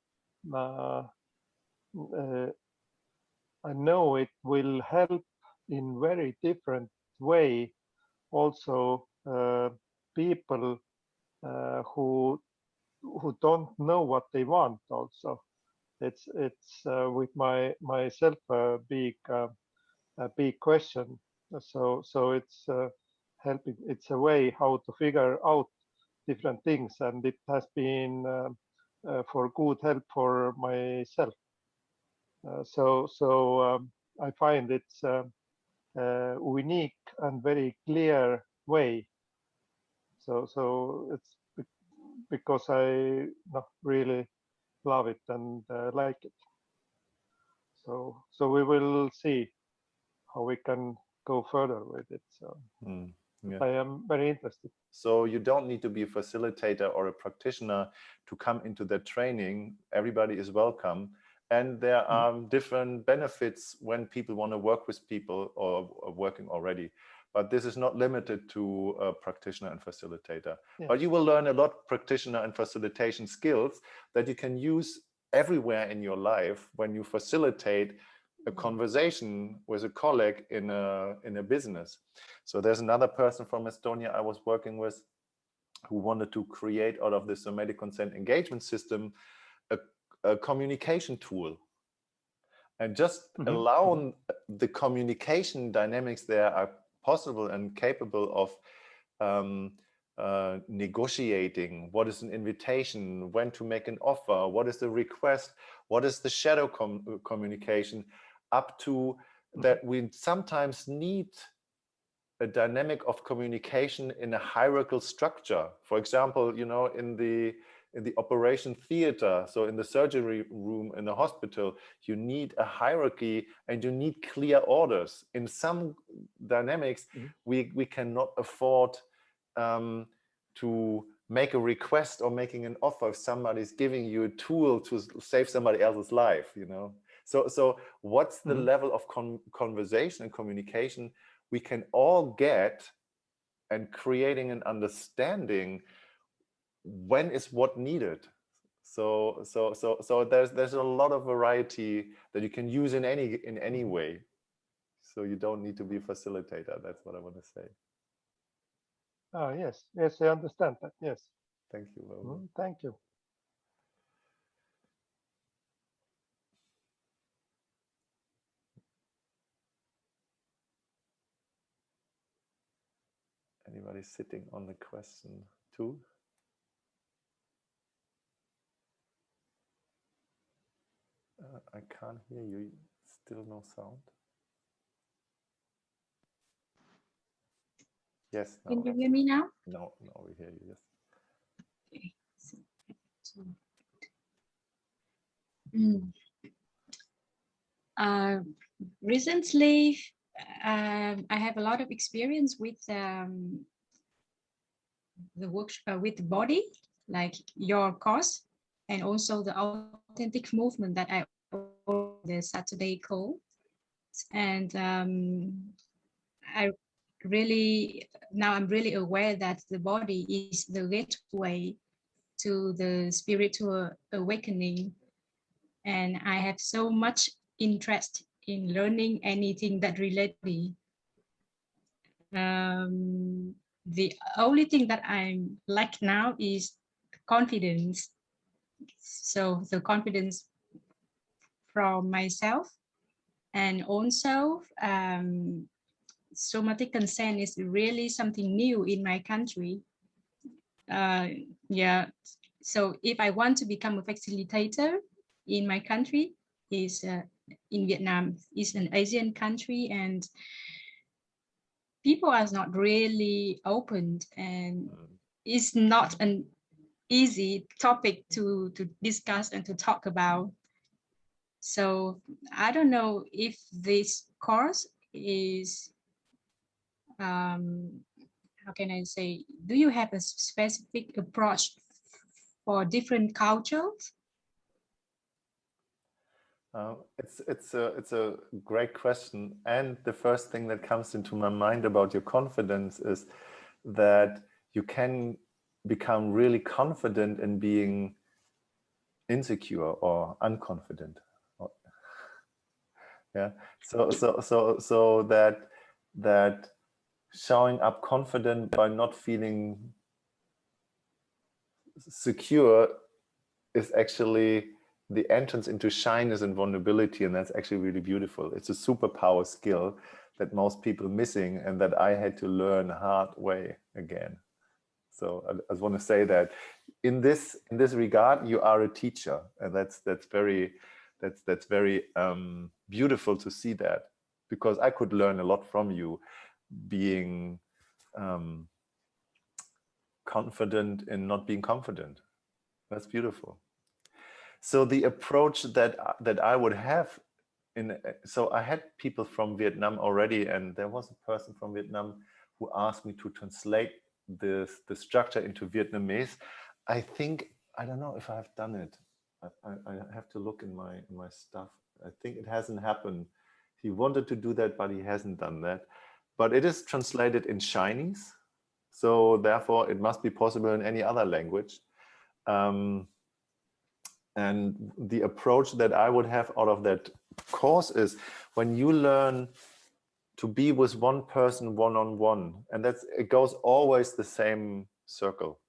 uh, uh, I know it will help in very different way. Also, uh, people who who don't know what they want. Also, it's it's with my myself a big a big question. So so it's uh, helping. It's a way how to figure out different things, and it has been uh, uh, for good help for myself. Uh, so so um, I find it's unique and very clear way So so it's because I not really love it and uh, like it. So so we will see how we can go further with it. So Mm, yeah. I am very interested. So you don't need to be a facilitator or a practitioner to come into that training. Everybody is welcome. And there Mm. are different benefits when people want to work with people or, or working already. But this is not limited to a practitioner and facilitator. Yeah. But you will learn a lot practitioner and facilitation skills that you can use everywhere in your life when you facilitate a conversation with a colleague in a in a business. So there's another person from Estonia I was working with who wanted to create out of the somatic consent engagement system a, a communication tool. And just Mhm, allow the communication dynamics there are possible and capable of um, uh, negotiating. What is an invitation, when to make an offer, what is the request, what is the shadow com communication, up to that we sometimes need a dynamic of communication in a hierarchical structure. For example, you know, in the in the operation theater, so in the surgery room in the hospital, you need a hierarchy and you need clear orders. In some dynamics, Mhm. we, we cannot afford um, to make a request or making an offer if somebody's giving you a tool to save somebody else's life, you know? So, so what's the Mhm. level of con conversation and communication we can all get and creating an understanding when is what needed so so so so there's there's a lot of variety that you can use in any in any way so you don't need to be a facilitator that's what i want to say Ah, yes, yes, I understand that. Yes, thank you. Mm, thank you. Anybody sitting on the question too uh, i can't hear you still no sound yes Can you hear me now? no no we hear you yes Okay. so- so- Mm. Uh, recently, um, I have a lot of experience with um, the work uh, with the body, like your course, and also the authentic movement that I the Saturday call, and um, I really now I'm really aware that the body is the gateway to the spiritual awakening. And I have so much interest in learning anything that relates me. Um, the only thing that I'm like now is confidence. So the confidence from myself and also um, somatic consent is really something new in my country. Uh, yeah, so if I want to become a facilitator in my country, is uh, in Vietnam, is an Asian country, and people are not really opened and Mm. it's not an easy topic to to discuss and to talk about. So I don't know if this course is um, how can I say, do you have a specific approach for different cultures? Uh, it's it's a it's a great question, and the first thing that comes into my mind about your confidence is that you can become really confident in being insecure or unconfident. Yeah. So so so so that that showing up confident by not feeling secure is actually the entrance into shyness and vulnerability and that's actually really beautiful it's a superpower skill that most people missing and that i had to learn hard way again so i, I just want to say that in this in this regard you are a teacher and that's that's very that's that's very um beautiful to see that because i could learn a lot from you being um confident in not being confident. That's beautiful. So the approach that that I would have in so I had people from Vietnam already, and there was a person from Vietnam who asked me to translate this the structure into Vietnamese. I think I don't know if I have done it. I, I, I have to look in my in my stuff. I think it hasn't happened. He wanted to do that, but he hasn't done that. But it is translated in Chinese, so therefore it must be possible in any other language. Um, and the approach that I would have out of that course is when you learn to be with one person one-on-one, -on -one, and that's it goes always the same circle.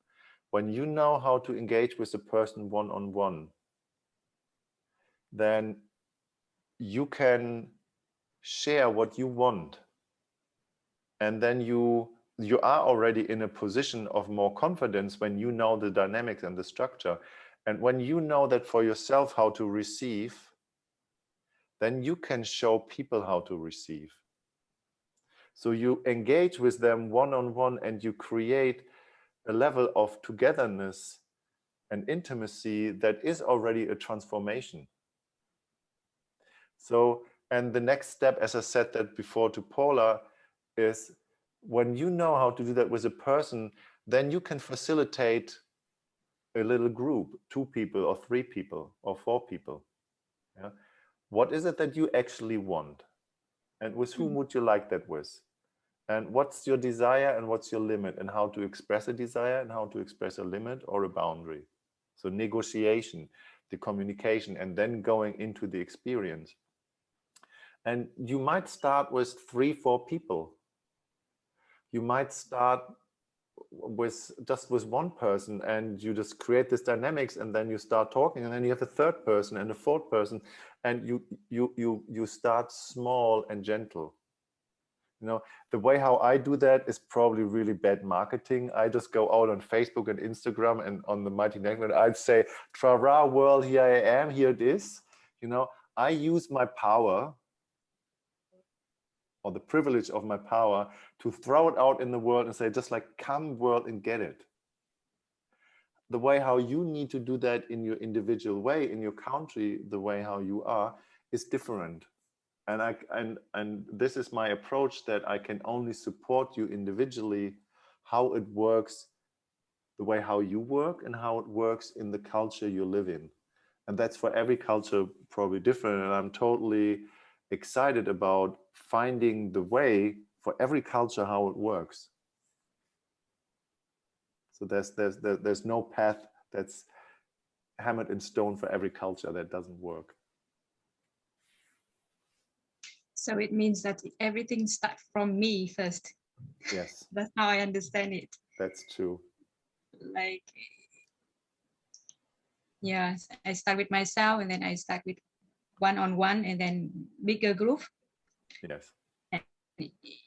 When you know how to engage with a person one-on-one, -on -one, then you can share what you want. And then you you are already in a position of more confidence when you know the dynamics and the structure. And when you know that for yourself how to receive, then you can show people how to receive. So you engage with them one-on-one -on -one and you create a level of togetherness and intimacy that is already a transformation. So, and the next step, as I said that before to Paula, is when you know how to do that with a person, then you can facilitate a little group, two people or three people or four people. Yeah. What is it that you actually want? And with whom mm. would you like that with? And what's your desire and what's your limit and how to express a desire and how to express a limit or a boundary. So negotiation, the communication, and then going into the experience. And you might start with three, four people. You might start with just with one person and you just create this dynamics and then you start talking and then you have a third person and a fourth person and you you you you start small and gentle. You know the way how i do that is probably really bad marketing. I just go out on facebook and instagram and on the mighty network i'd say tra world here i am here it is. You know i use my power or the privilege of my power to throw it out in the world and say, just like, come world and get it. The way how you need to do that in your individual way, in your country, the way how you are, is different. And, I, and, and this is my approach that I can only support you individually, how it works, the way how you work and how it works in the culture you live in. And that's for every culture probably different. And I'm totally excited about finding the way for every culture how it works. So there's there's there's no path that's hammered in stone for every culture that doesn't work. So it means that everything starts from me first. Yes. That's how I understand it. That's true. Like, yeah, I start with myself and then I start with one-on-one -on -one and then bigger group. Yes. And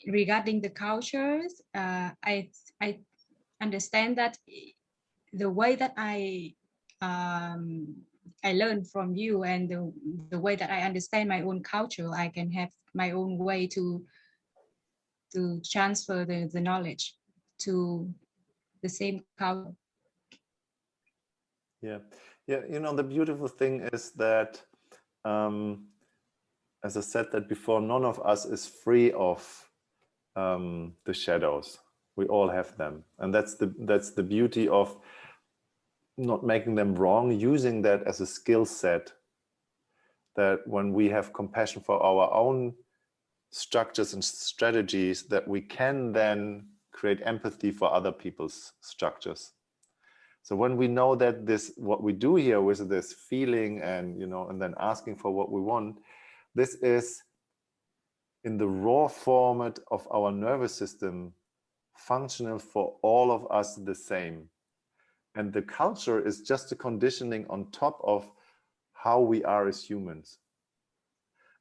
regarding the cultures, uh, I I understand that the way that I um, I learn from you and the, the way that I understand my own culture, I can have my own way to to transfer the, the knowledge to the same culture. Yeah, yeah. You know, the beautiful thing is that um, as I said that before, none of us is free of um, the shadows. We all have them. And that's the, that's the beauty of not making them wrong, using that as a skill set that when we have compassion for our own structures and strategies that we can then create empathy for other people's structures. So when we know that this, what we do here with this feeling and, you know, and then asking for what we want, this is in the raw format of our nervous system, functional for all of us the same. And the culture is just a conditioning on top of how we are as humans.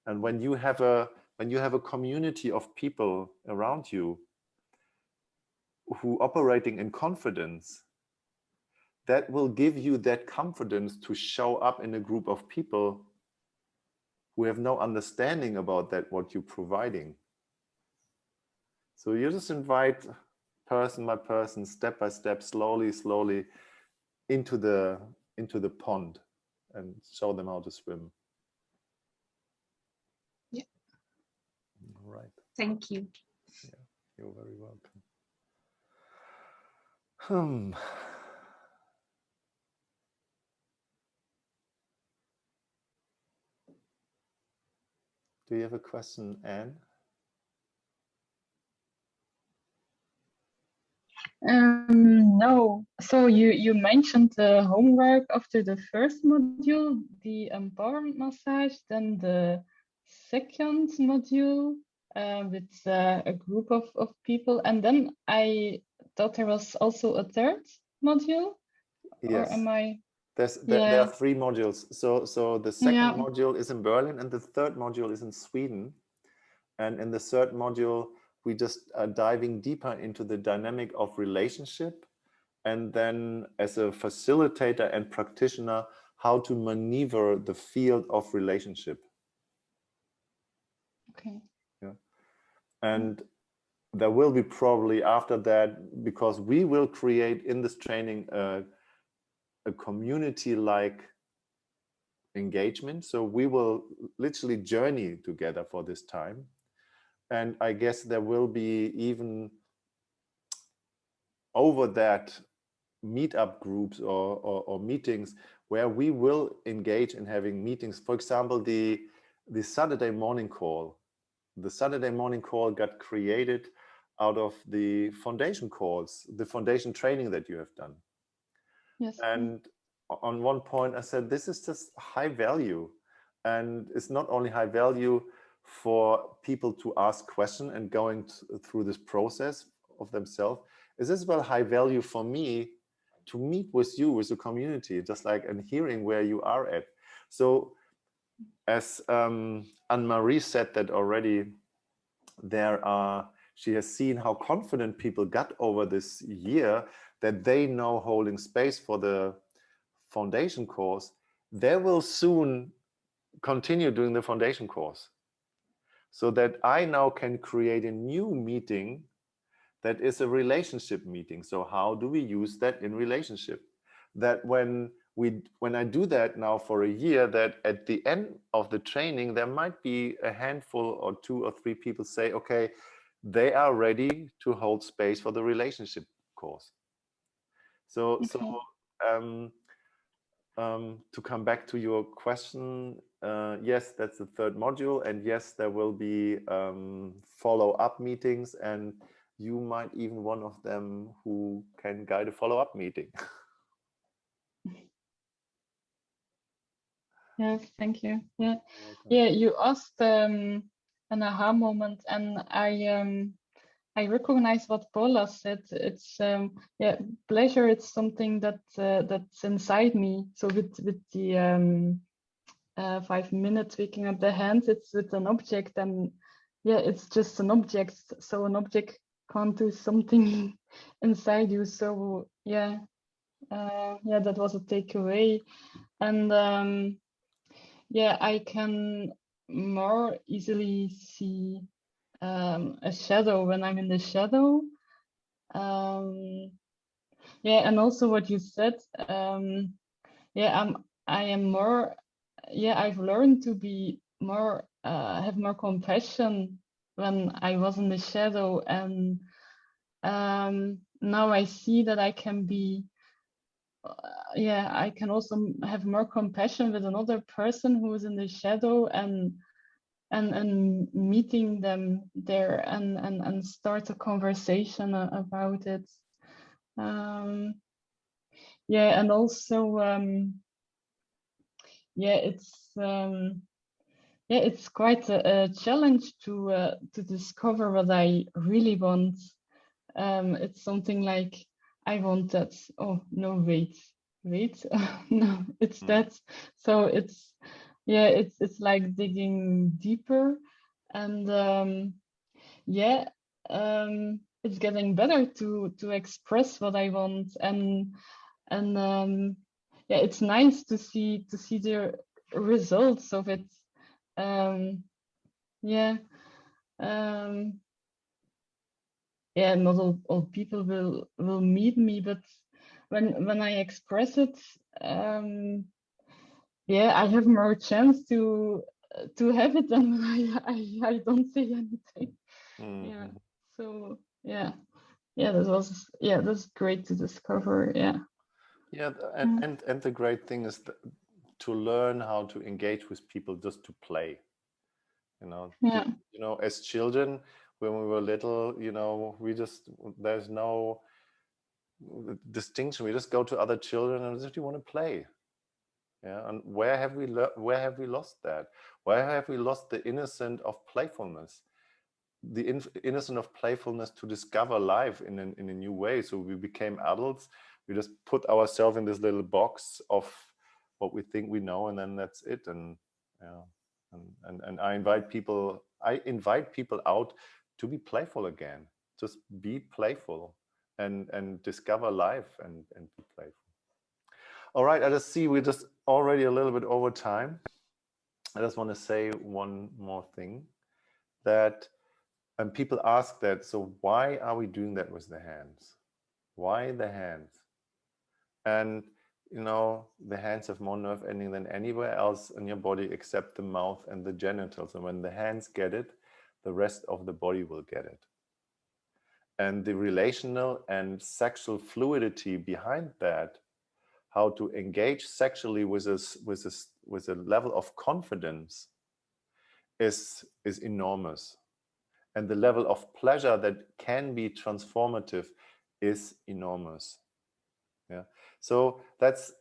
And when you have a when you have a community of people around you who operating in confidence, that will give you that confidence to show up in a group of people who have no understanding about that, what you're providing. So you just invite person by person, step by step, slowly, slowly into the into the pond and show them how to swim. Yeah. All right. Thank you. Yeah, You're very welcome. Hmm. Do you have a question, Anne? Um, no. So you you mentioned the homework after the first module, the empowerment massage, then the second module uh, with uh, a group of, of people, and then I thought there was also a third module. Yes. Or am I? There's, there, there are three modules. So, so the second Yeah. module is in Berlin and the third module is in Sweden. And in the third module, we just are diving deeper into the dynamic of relationship. And then as a facilitator and practitioner, how to maneuver the field of relationship. Okay. Yeah. And there will be probably after that, because we will create in this training uh, a community-like engagement. So we will literally journey together for this time. And I guess there will be even over that meetup groups or, or, or meetings where we will engage in having meetings. For example, the, the Saturday morning call. The Saturday morning call got created out of the foundation calls, the foundation training that you have done. Yes. And on one point, I said, this is just high value. And it's not only high value for people to ask question and going through this process of themselves, it's as well high value for me to meet with you, with the community, just like and hearing where you are at. So as um, Anne-Marie said that already, there are, she has seen how confident people got over this year that they know holding space for the foundation course, they will soon continue doing the foundation course. So that I now can create a new meeting that is a relationship meeting. So how do we use that in relationship? That when we when I do that now for a year, that at the end of the training, there might be a handful or two or three people say, okay, they are ready to hold space for the relationship course. So, Okay. so um, um, to come back to your question, uh, yes, that's the third module, and yes, there will be um, follow-up meetings, and you might even one of them who can guide a follow-up meeting. Yes, thank you. Yeah. Yeah, you asked um, an aha moment, and I um, I recognize what Paula said. It's um, yeah, pleasure. It's something that uh, that's inside me. So with with the um, uh, five minutes waking up the hands, it's with an object, and yeah, it's just an object. So an object can't do something inside you. So yeah, uh, yeah, that was a takeaway, and um, yeah, I can more easily see um, a shadow when I'm in the shadow. Um, yeah, and also what you said. Um, yeah, I'm. I am more. Yeah, I've learned to be more. Uh, have more compassion when I was in the shadow, and um, now I see that I can be uh, yeah, I can also have more compassion with another person who is in the shadow and and and meeting them there and and and start a conversation about it. Um, yeah, and also um, yeah, it's um, yeah, it's quite a, a challenge to uh, to discover what I really want. Um, it's something like I want that. Oh no, wait, wait, no, it's Mm. that. So it's yeah, it's it's like digging deeper, and um, yeah, um, it's getting better to to express what I want, and and um, yeah, it's nice to see to see the results of it. Um, yeah. Um, yeah, not all, all people will will meet me, but when when I express it, um, yeah, I have more chance to to have it than when I I, I don't say anything. Yeah. Mhm. So yeah, yeah, that was yeah, that's great to discover. Yeah. Yeah, and, Mm. and and the great thing is to learn how to engage with people just to play. You know, Yeah. you know, as children, when we were little, you know, we just there's no uh, distinction. We just go to other children and just you want to play. Yeah, and where have we where have we lost that? Where have we lost the innocent of playfulness? The inf- innocent of playfulness to discover life in an, in a new way. So we became adults. We just put ourselves in this little box of what we think we know, and then that's it. And yeah, and and, and I invite people. I invite people out to be playful again. Just be playful and and discover life and and be playful. All right, I just see we're just already a little bit over time. I just want to say one more thing that and people ask that so why are we doing that with the hands? Why the hands? And you know, the hands have more nerve ending than anywhere else in your body except the mouth and the genitals. And when the hands get it, the rest of the body will get it. And the relational and sexual fluidity behind that, how to engage sexually with this with this with a level of confidence is is enormous. And the level of pleasure that can be transformative is enormous. Yeah. So that's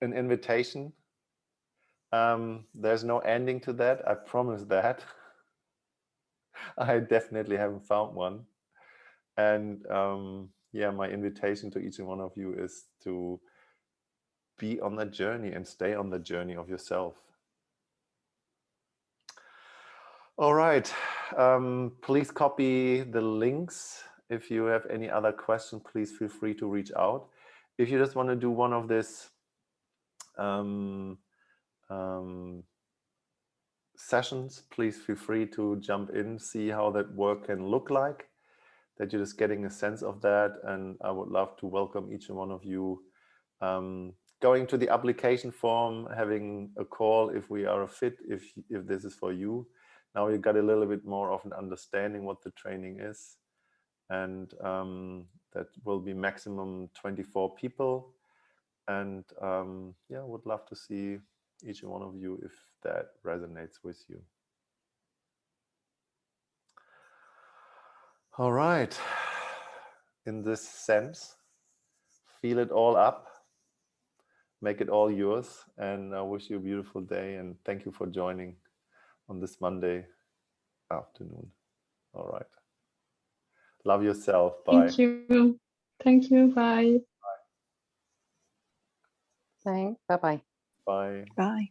an invitation. Um, there's no ending to that. I promise that. I definitely haven't found one. And um, yeah, my invitation to each and one of you is to be on the journey and stay on the journey of yourself. All right. Um, please copy the links. If you have any other questions, please feel free to reach out. If you just want to do one of this um, um, sessions, please feel free to jump in, see how that work can look like, that you're just getting a sense of that. And I would love to welcome each and one of you um, going to the application form, having a call if we are a fit, if, if this is for you. Now you got a little bit more of an understanding what the training is. And um, that will be maximum 24 people. And um, yeah, would love to see each one of you if that resonates with you. All right. In this sense, feel it all up, make it all yours, and I wish you a beautiful day. And thank you for joining on this Monday afternoon. All right. Love yourself. Bye. Thank you. Thank you. Bye. Thanks. Bye bye. Bye. Bye.